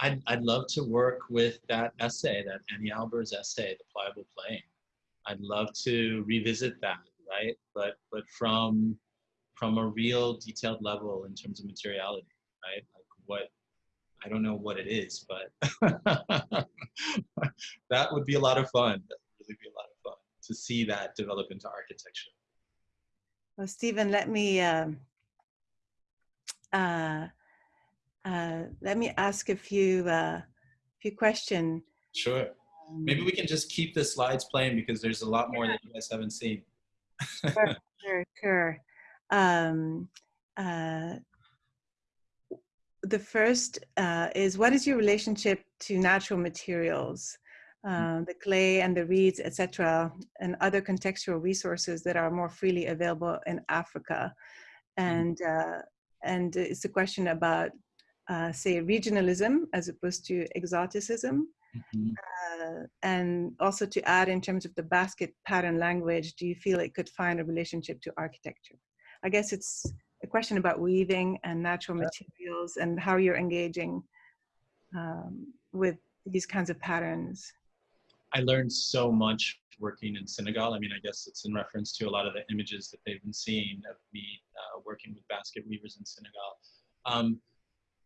I'd, I'd love to work with that essay, that Anni Albers' essay, The Pliable Plane. I'd love to revisit that right? But but from from a real detailed level in terms of materiality, right? Like what I don't know what it is, but that would be a lot of fun. That would really be a lot of fun to see that develop into architecture. Well, Stephen, let me um, uh, uh, let me ask a few uh, few questions. Sure. Maybe we can just keep the slides playing because there's a lot more that you guys haven't seen sure, sure, sure. Um, uh, the first uh, is what is your relationship to natural materials, uh, the clay and the reeds, etc., and other contextual resources that are more freely available in Africa, mm-hmm. and uh, and it's a question about uh, say regionalism as opposed to exoticism. Mm-hmm. Uh, and also to add in terms of the basket pattern language, do you feel it could find a relationship to architecture? I guess it's a question about weaving and natural materials and how you're engaging um, with these kinds of patterns. I learned so much working in Senegal. I mean, I guess it's in reference to a lot of the images that they've been seeing of me uh, working with basket weavers in Senegal. Um,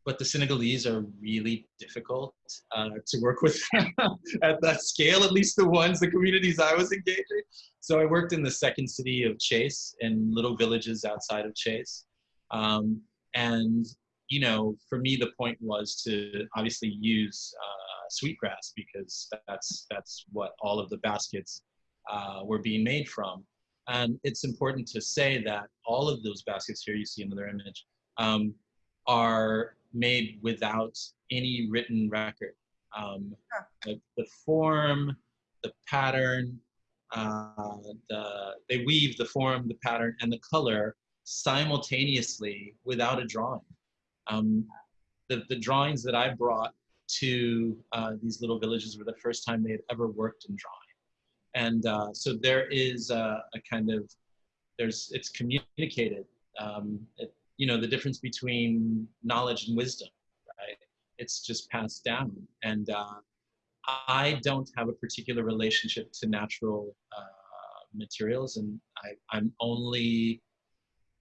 but the Senegalese are really difficult uh, to work with at that scale, at least the ones, the communities I was engaging. So I worked in the second city of Thiès and little villages outside of Thiès. Um, and, you know, for me, the point was to obviously use uh, sweetgrass because that's, that's what all of the baskets uh, were being made from. And it's important to say that all of those baskets here, you see in another image, um, are made without any written record. Um, the, the form, the pattern, uh, the, they weave the form, the pattern, and the color simultaneously without a drawing. Um, the, the drawings that I brought to uh, these little villages were the first time they had ever worked in drawing. And uh, so there is a, a, kind of, there's, it's communicated. Um, it, you know, the difference between knowledge and wisdom, right? It's just passed down. And uh, I don't have a particular relationship to natural uh, materials, and I, I'm only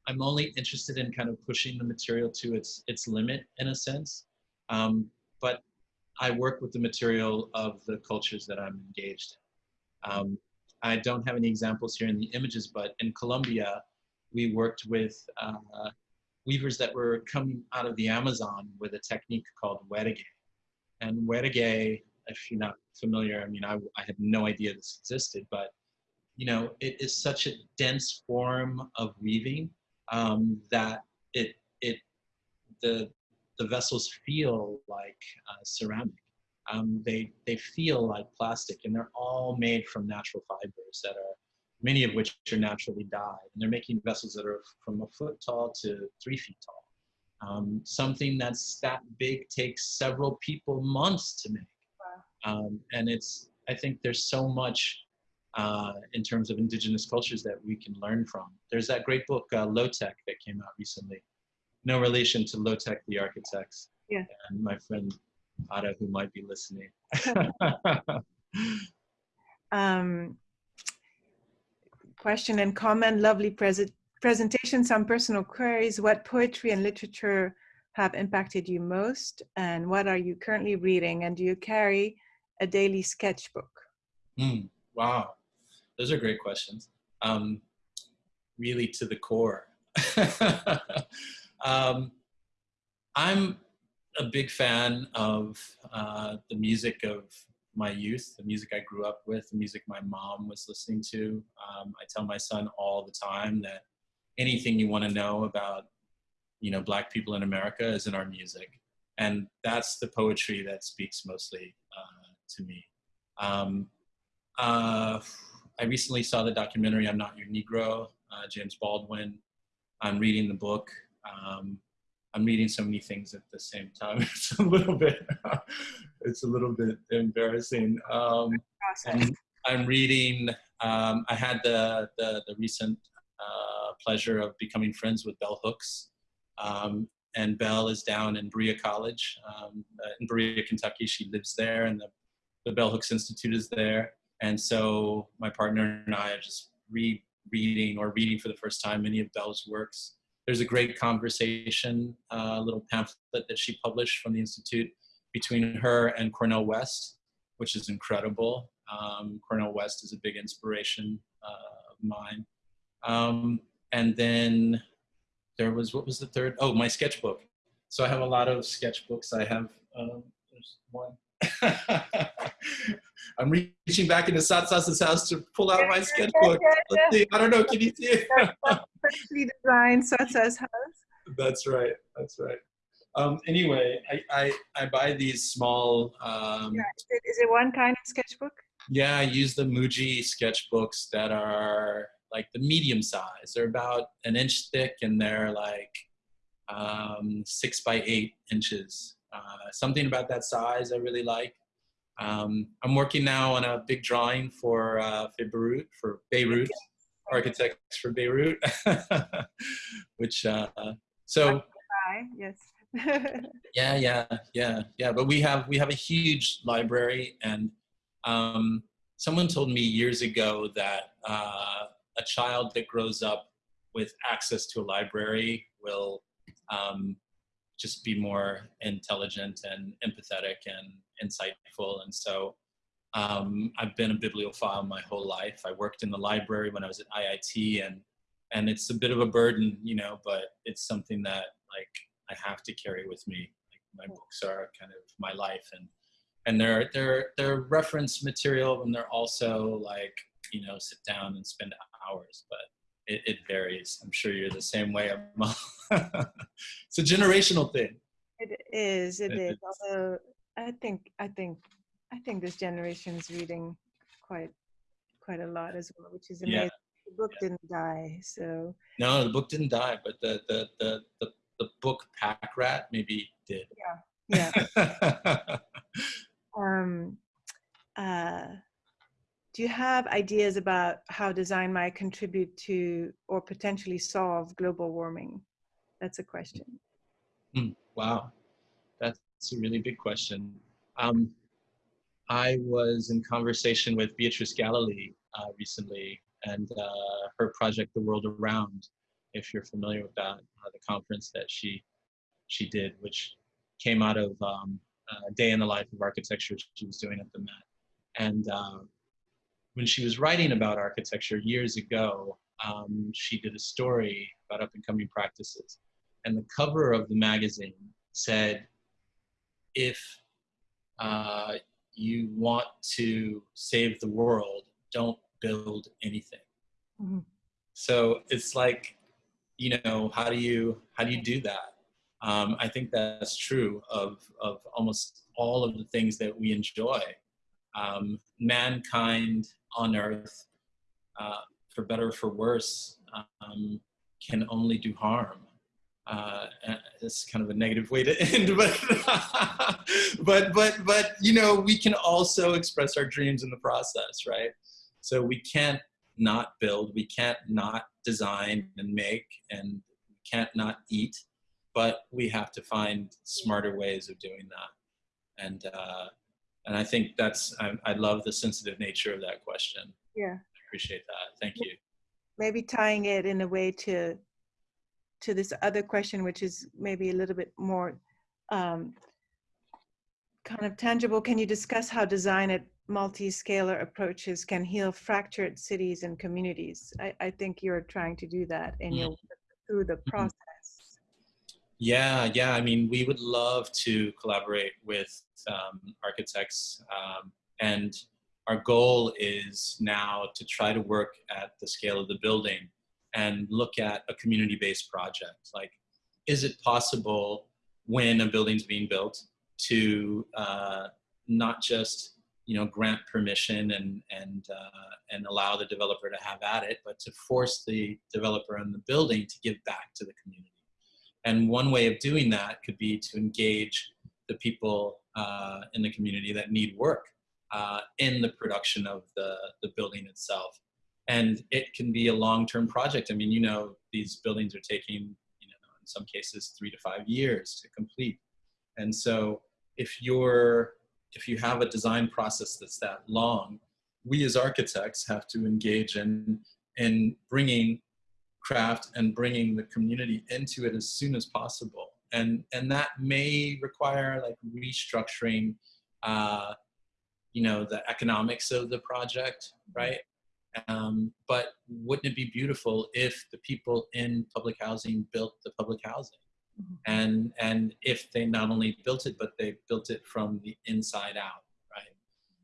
I'm only interested in kind of pushing the material to its its limit in a sense. Um, but I work with the material of the cultures that I'm engaged in. Um, I don't have any examples here in the images, but in Colombia, we worked with uh, weavers that were coming out of the Amazon with a technique called werregue. And werregue, if you're not familiar, I mean, I, I had no idea this existed, but you know, it is such a dense form of weaving um, that it it the the vessels feel like uh, ceramic. Um, they they feel like plastic, and they're all made from natural fibers that are many of which are naturally dyed. And they're making vessels that are from a foot tall to three feet tall. Um, something that's that big takes several people months to make. Wow. Um, and it's I think there's so much uh, in terms of indigenous cultures that we can learn from. There's that great book, uh, Low Tech, that came out recently. No relation to LOT-EK, the architects. Yeah. And my friend Ada, who might be listening. um, question and comment, lovely present presentation, some personal queries. What poetry and literature have impacted you most? And what are you currently reading? And do you carry a daily sketchbook? Mm, wow, those are great questions. Um, really to the core. um, I'm a big fan of uh, the music of my youth, the music I grew up with, the music my mom was listening to. Um, I tell my son all the time that anything you want to know about, you know, Black people in America is in our music, and that's the poetry that speaks mostly uh, to me. Um, uh, I recently saw the documentary "I'm Not Your Negro," uh, James Baldwin. I'm reading the book. Um, I'm reading so many things at the same time. It's a little bit, it's a little bit embarrassing. Um, and I'm reading. Um, I had the the, the recent uh, pleasure of becoming friends with Bell Hooks, um, and Bell is down in Berea College um, uh, in Berea, Kentucky. She lives there, and the the Bell Hooks Institute is there. And so my partner and I are just re-reading or reading for the first time many of Bell's works there's a great conversation, a uh, little pamphlet that she published from the Institute between her and Cornel West, which is incredible. Um, Cornel West is a big inspiration uh, of mine. Um, and then there was, what was the third? Oh, my sketchbook. So I have a lot of sketchbooks. I have, um, there's one. I'm reaching back into Satsa's house to pull out my sketchbook. Let's see. I don't know. Can you see it? Perfectly designed Satsa's house. That's right. That's right. Um, anyway, I, I, I buy these small. Um, yeah, is, it, is it one kind of sketchbook? Yeah, I use the Muji sketchbooks that are like the medium size. They're about an inch thick and they're like um, six by eight inches. Uh, something about that size I really like. Um, I'm working now on a big drawing for uh, for Beirut, for Beirut, Architects for Beirut, which uh, so. Yes. yeah, yeah, yeah, yeah. But we have we have a huge library, and um, someone told me years ago that uh, a child that grows up with access to a library will um, just be more intelligent and empathetic and insightful. And so um, I've been a bibliophile my whole life. I worked in the library when I was at IIT and and it's a bit of a burden, you know, but it's something that like I have to carry with me. Like my books are kind of my life and and they're they're they're reference material and they're also like, you know, sit down and spend hours, but it, it varies. I'm sure you're the same way. it's a generational thing. It is. It It is. is. Although I think I think I think this generation is reading quite quite a lot as well, which is Yeah. amazing. The book didn't die, so No, the book didn't die, but the the the the, the book Pack Rat maybe did. yeah. Um, uh, do you have ideas about how design might contribute to or potentially solve global warming? That's a question. Wow, that's a really big question. Um, I was in conversation with Beatrice Galilee uh, recently, and uh, her project, The World Around, if you're familiar with that, uh, the conference that she she did, which came out of um, a day in the life of architecture she was doing at the Met. And uh, when she was writing about architecture years ago, um, she did a story about up and coming practices. And the cover of the magazine said, if uh, you want to save the world, don't build anything. Mhm. So it's like, you know, how do you how do you do that? Um, I think that's true of of almost all of the things that we enjoy. Um, mankind on Earth, uh, for better or for worse, um, can only do harm. Uh, it's kind of a negative way to end, but but but but you know we can also express our dreams in the process, right? So we can't not build, we can't not design and make, and we can't not eat, but we have to find smarter ways of doing that. And uh, and I think that's I, I love the sensitive nature of that question. Yeah. I appreciate that. Thank you. Maybe tying it in a way to to this other question, which is maybe a little bit more um, kind of tangible. Can you discuss how design at multi-scalar approaches can heal fractured cities and communities? I, I think you're trying to do that in your work through the process. Yeah, yeah. I mean, we would love to collaborate with um, architects, um, and our goal is now to try to work at the scale of the building and look at a community-based project. Like, is it possible when a building's being built to uh, not just you know grant permission and and uh, and allow the developer to have at it, but to force the developer and the building to give back to the community. And one way of doing that could be to engage the people uh, in the community that need work uh, in the production of the, the building itself. And it can be a long-term project. I mean, you know, these buildings are taking, you know, in some cases three to five years to complete. And so if you're, if you have a design process that's that long, we as architects have to engage in, in bringing craft and bringing the community into it as soon as possible. And, and that may require like restructuring, uh, you know, the economics of the project, right? Um, but wouldn't it be beautiful if the people in public housing built the public housing? Mhm. And, and if they not only built it, but they built it from the inside out, right?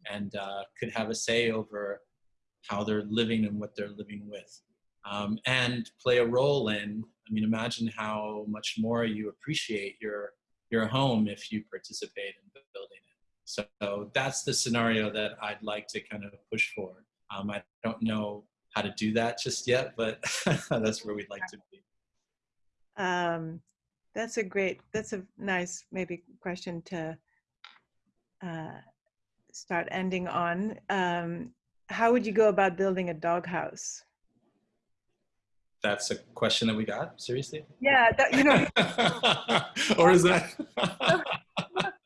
And uh, could have a say over how they're living and what they're living with um, and play a role in. I mean, imagine how much more you appreciate your your home if you participate in building it. So that's the scenario that I'd like to kind of push for. Um, I don't know how to do that just yet, but that's where we'd like to be. Um, that's a great, that's a nice maybe question to uh, start ending on. Um, how would you go about building a doghouse? That's a question that we got. Seriously? Yeah, that, you know, or is that?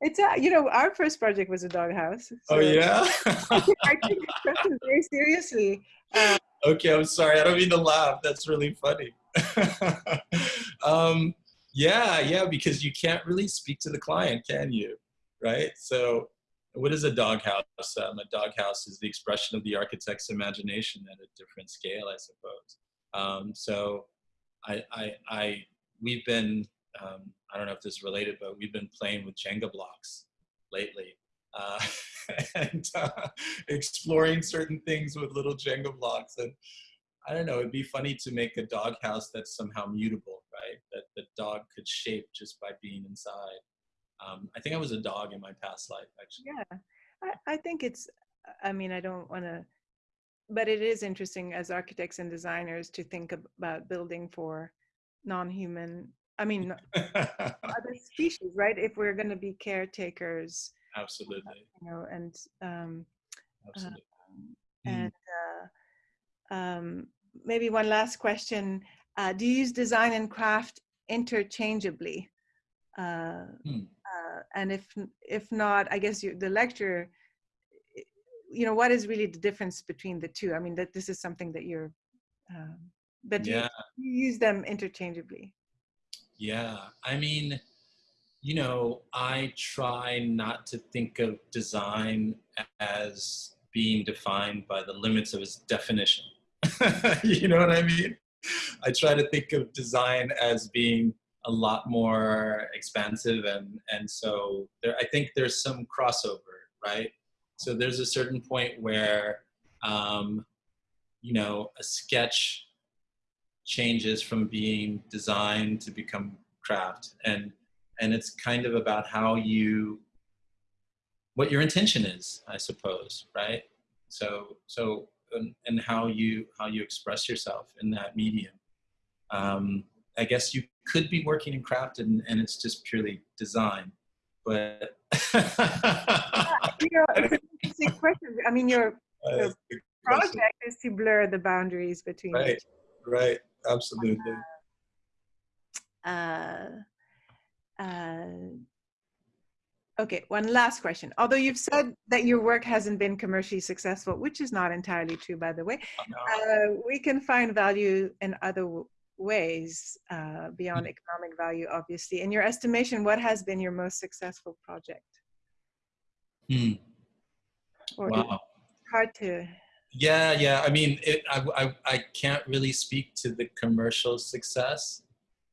it's a, you know, our first project was a doghouse. oh yeah. I take this question very seriously. Uh, okay, I'm sorry. I don't mean to laugh. That's really funny. um, yeah, yeah, because you can't really speak to the client, can you? Right? So, what is a doghouse? Um, a doghouse is the expression of the architect's imagination at a different scale, I suppose. Um, so, I, I, I, we've been, um, I don't know if this is related, but we've been playing with Jenga blocks lately. Uh, and uh, exploring certain things with little Jenga blocks. And I don't know. It'd be funny to make a dog house that's somehow mutable, right? That the dog could shape just by being inside. Um, I think I was a dog in my past life, actually. Yeah, I, I think it's. I mean, I don't want to, but it is interesting as architects and designers to think about building for non-human. I mean, other species, right? If we're going to be caretakers, absolutely. You know, and um, absolutely. Uh, and uh, um, maybe one last question. Uh, do you use design and craft interchangeably? Uh, hmm. uh, and if if not, I guess you, the lecture, you know, what is really the difference between the two? I mean, that this is something that you're, um, but yeah. you, you use them interchangeably. Yeah, I mean, you know, I try not to think of design as being defined by the limits of its definition. you know what I mean? I try to think of design as being a lot more expansive and and so there I think there's some crossover, right? So there's a certain point where um, you know a sketch changes from being design to become craft. And and it's kind of about how you what your intention is i suppose right? So so and, and how you how you express yourself in that medium. Um, i guess you could be working in craft and, and it's just purely design but Yeah, interesting question. i mean your, your project is to blur the boundaries between right. right absolutely uh, uh, okay, one last question. Although you've said that your work hasn't been commercially successful, which is not entirely true, by the way, uh, we can find value in other ways uh, beyond mm. economic value, obviously. In your estimation, what has been your most successful project? Hmm. Or wow. hard to. Yeah, yeah. I mean, it, I, I, I can't really speak to the commercial success,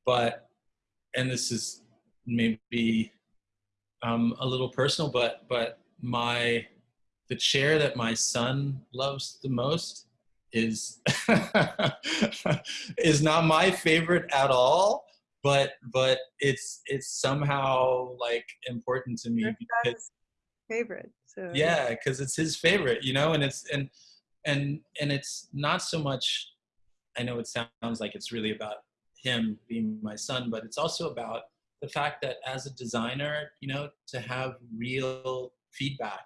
but, and this is maybe um, a little personal, but but my the chair that my son loves the most is is not my favorite at all but but it's it's somehow like important to me because favorite so yeah because it's his favorite you know and it's and and and it's not so much i know it sounds like it's really about him being my son but it's also about the fact that as a designer, you know, to have real feedback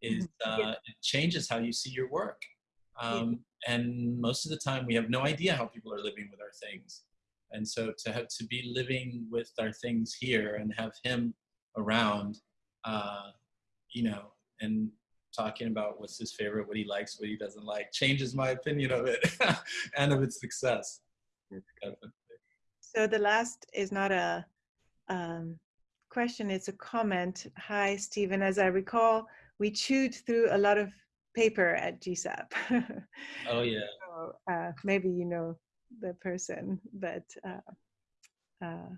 is mm-hmm. uh, it changes how you see your work. Um, and most of the time, we have no idea how people are living with our things. And so to have to be living with our things here and have him around, uh, you know, and talking about what's his favorite, what he likes, what he doesn't like, changes my opinion of it and of its success. So the last is not a um, question, it's a comment. Hi, Stephen. As I recall, we chewed through a lot of paper at GSAPP. oh, yeah. So, uh, maybe you know the person, but uh, uh,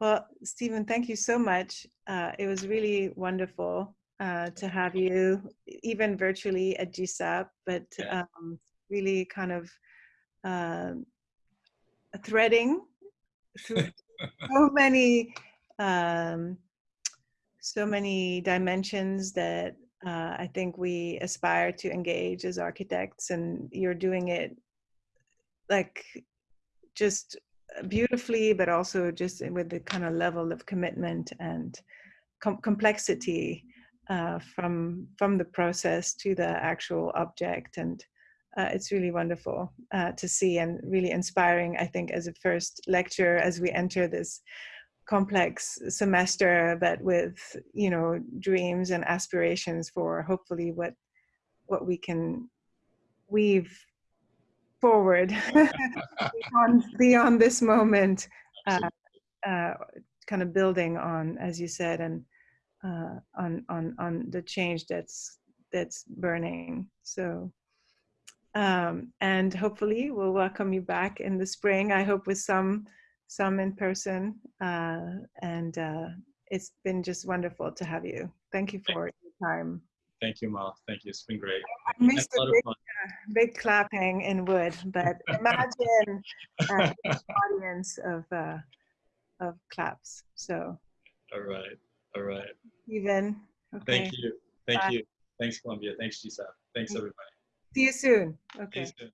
well, Stephen, thank you so much. Uh, it was really wonderful uh, to have you, even virtually at GSAPP, but um, really kind of um, threading through so many um, so many dimensions that uh, I think we aspire to engage as architects, and you're doing it like just beautifully, but also just with the kind of level of commitment and com complexity uh, from from the process to the actual object and uh, it's really wonderful uh, to see and really inspiring, I think, as a first lecture as we enter this complex semester, but with, you know, dreams and aspirations for hopefully what, what we can weave forward beyond, beyond this moment, uh, uh, kind of building on, as you said, and uh, on, on, on the change that's, that's burning. So um, and hopefully we'll welcome you back in the spring. I hope with some some in person. Uh, and uh, it's been just wonderful to have you. Thank you for Thank your time. Thank you, Mal. Thank you. It's been great. I missed the big, big clapping in wood, but imagine uh, an audience of uh, of claps. So, All right. All right. Stephen, okay. Thank you. Thank Bye. you. Thanks, Columbia. Thanks, GSAPP. Thanks, everybody. See you soon. See Okay. you soon.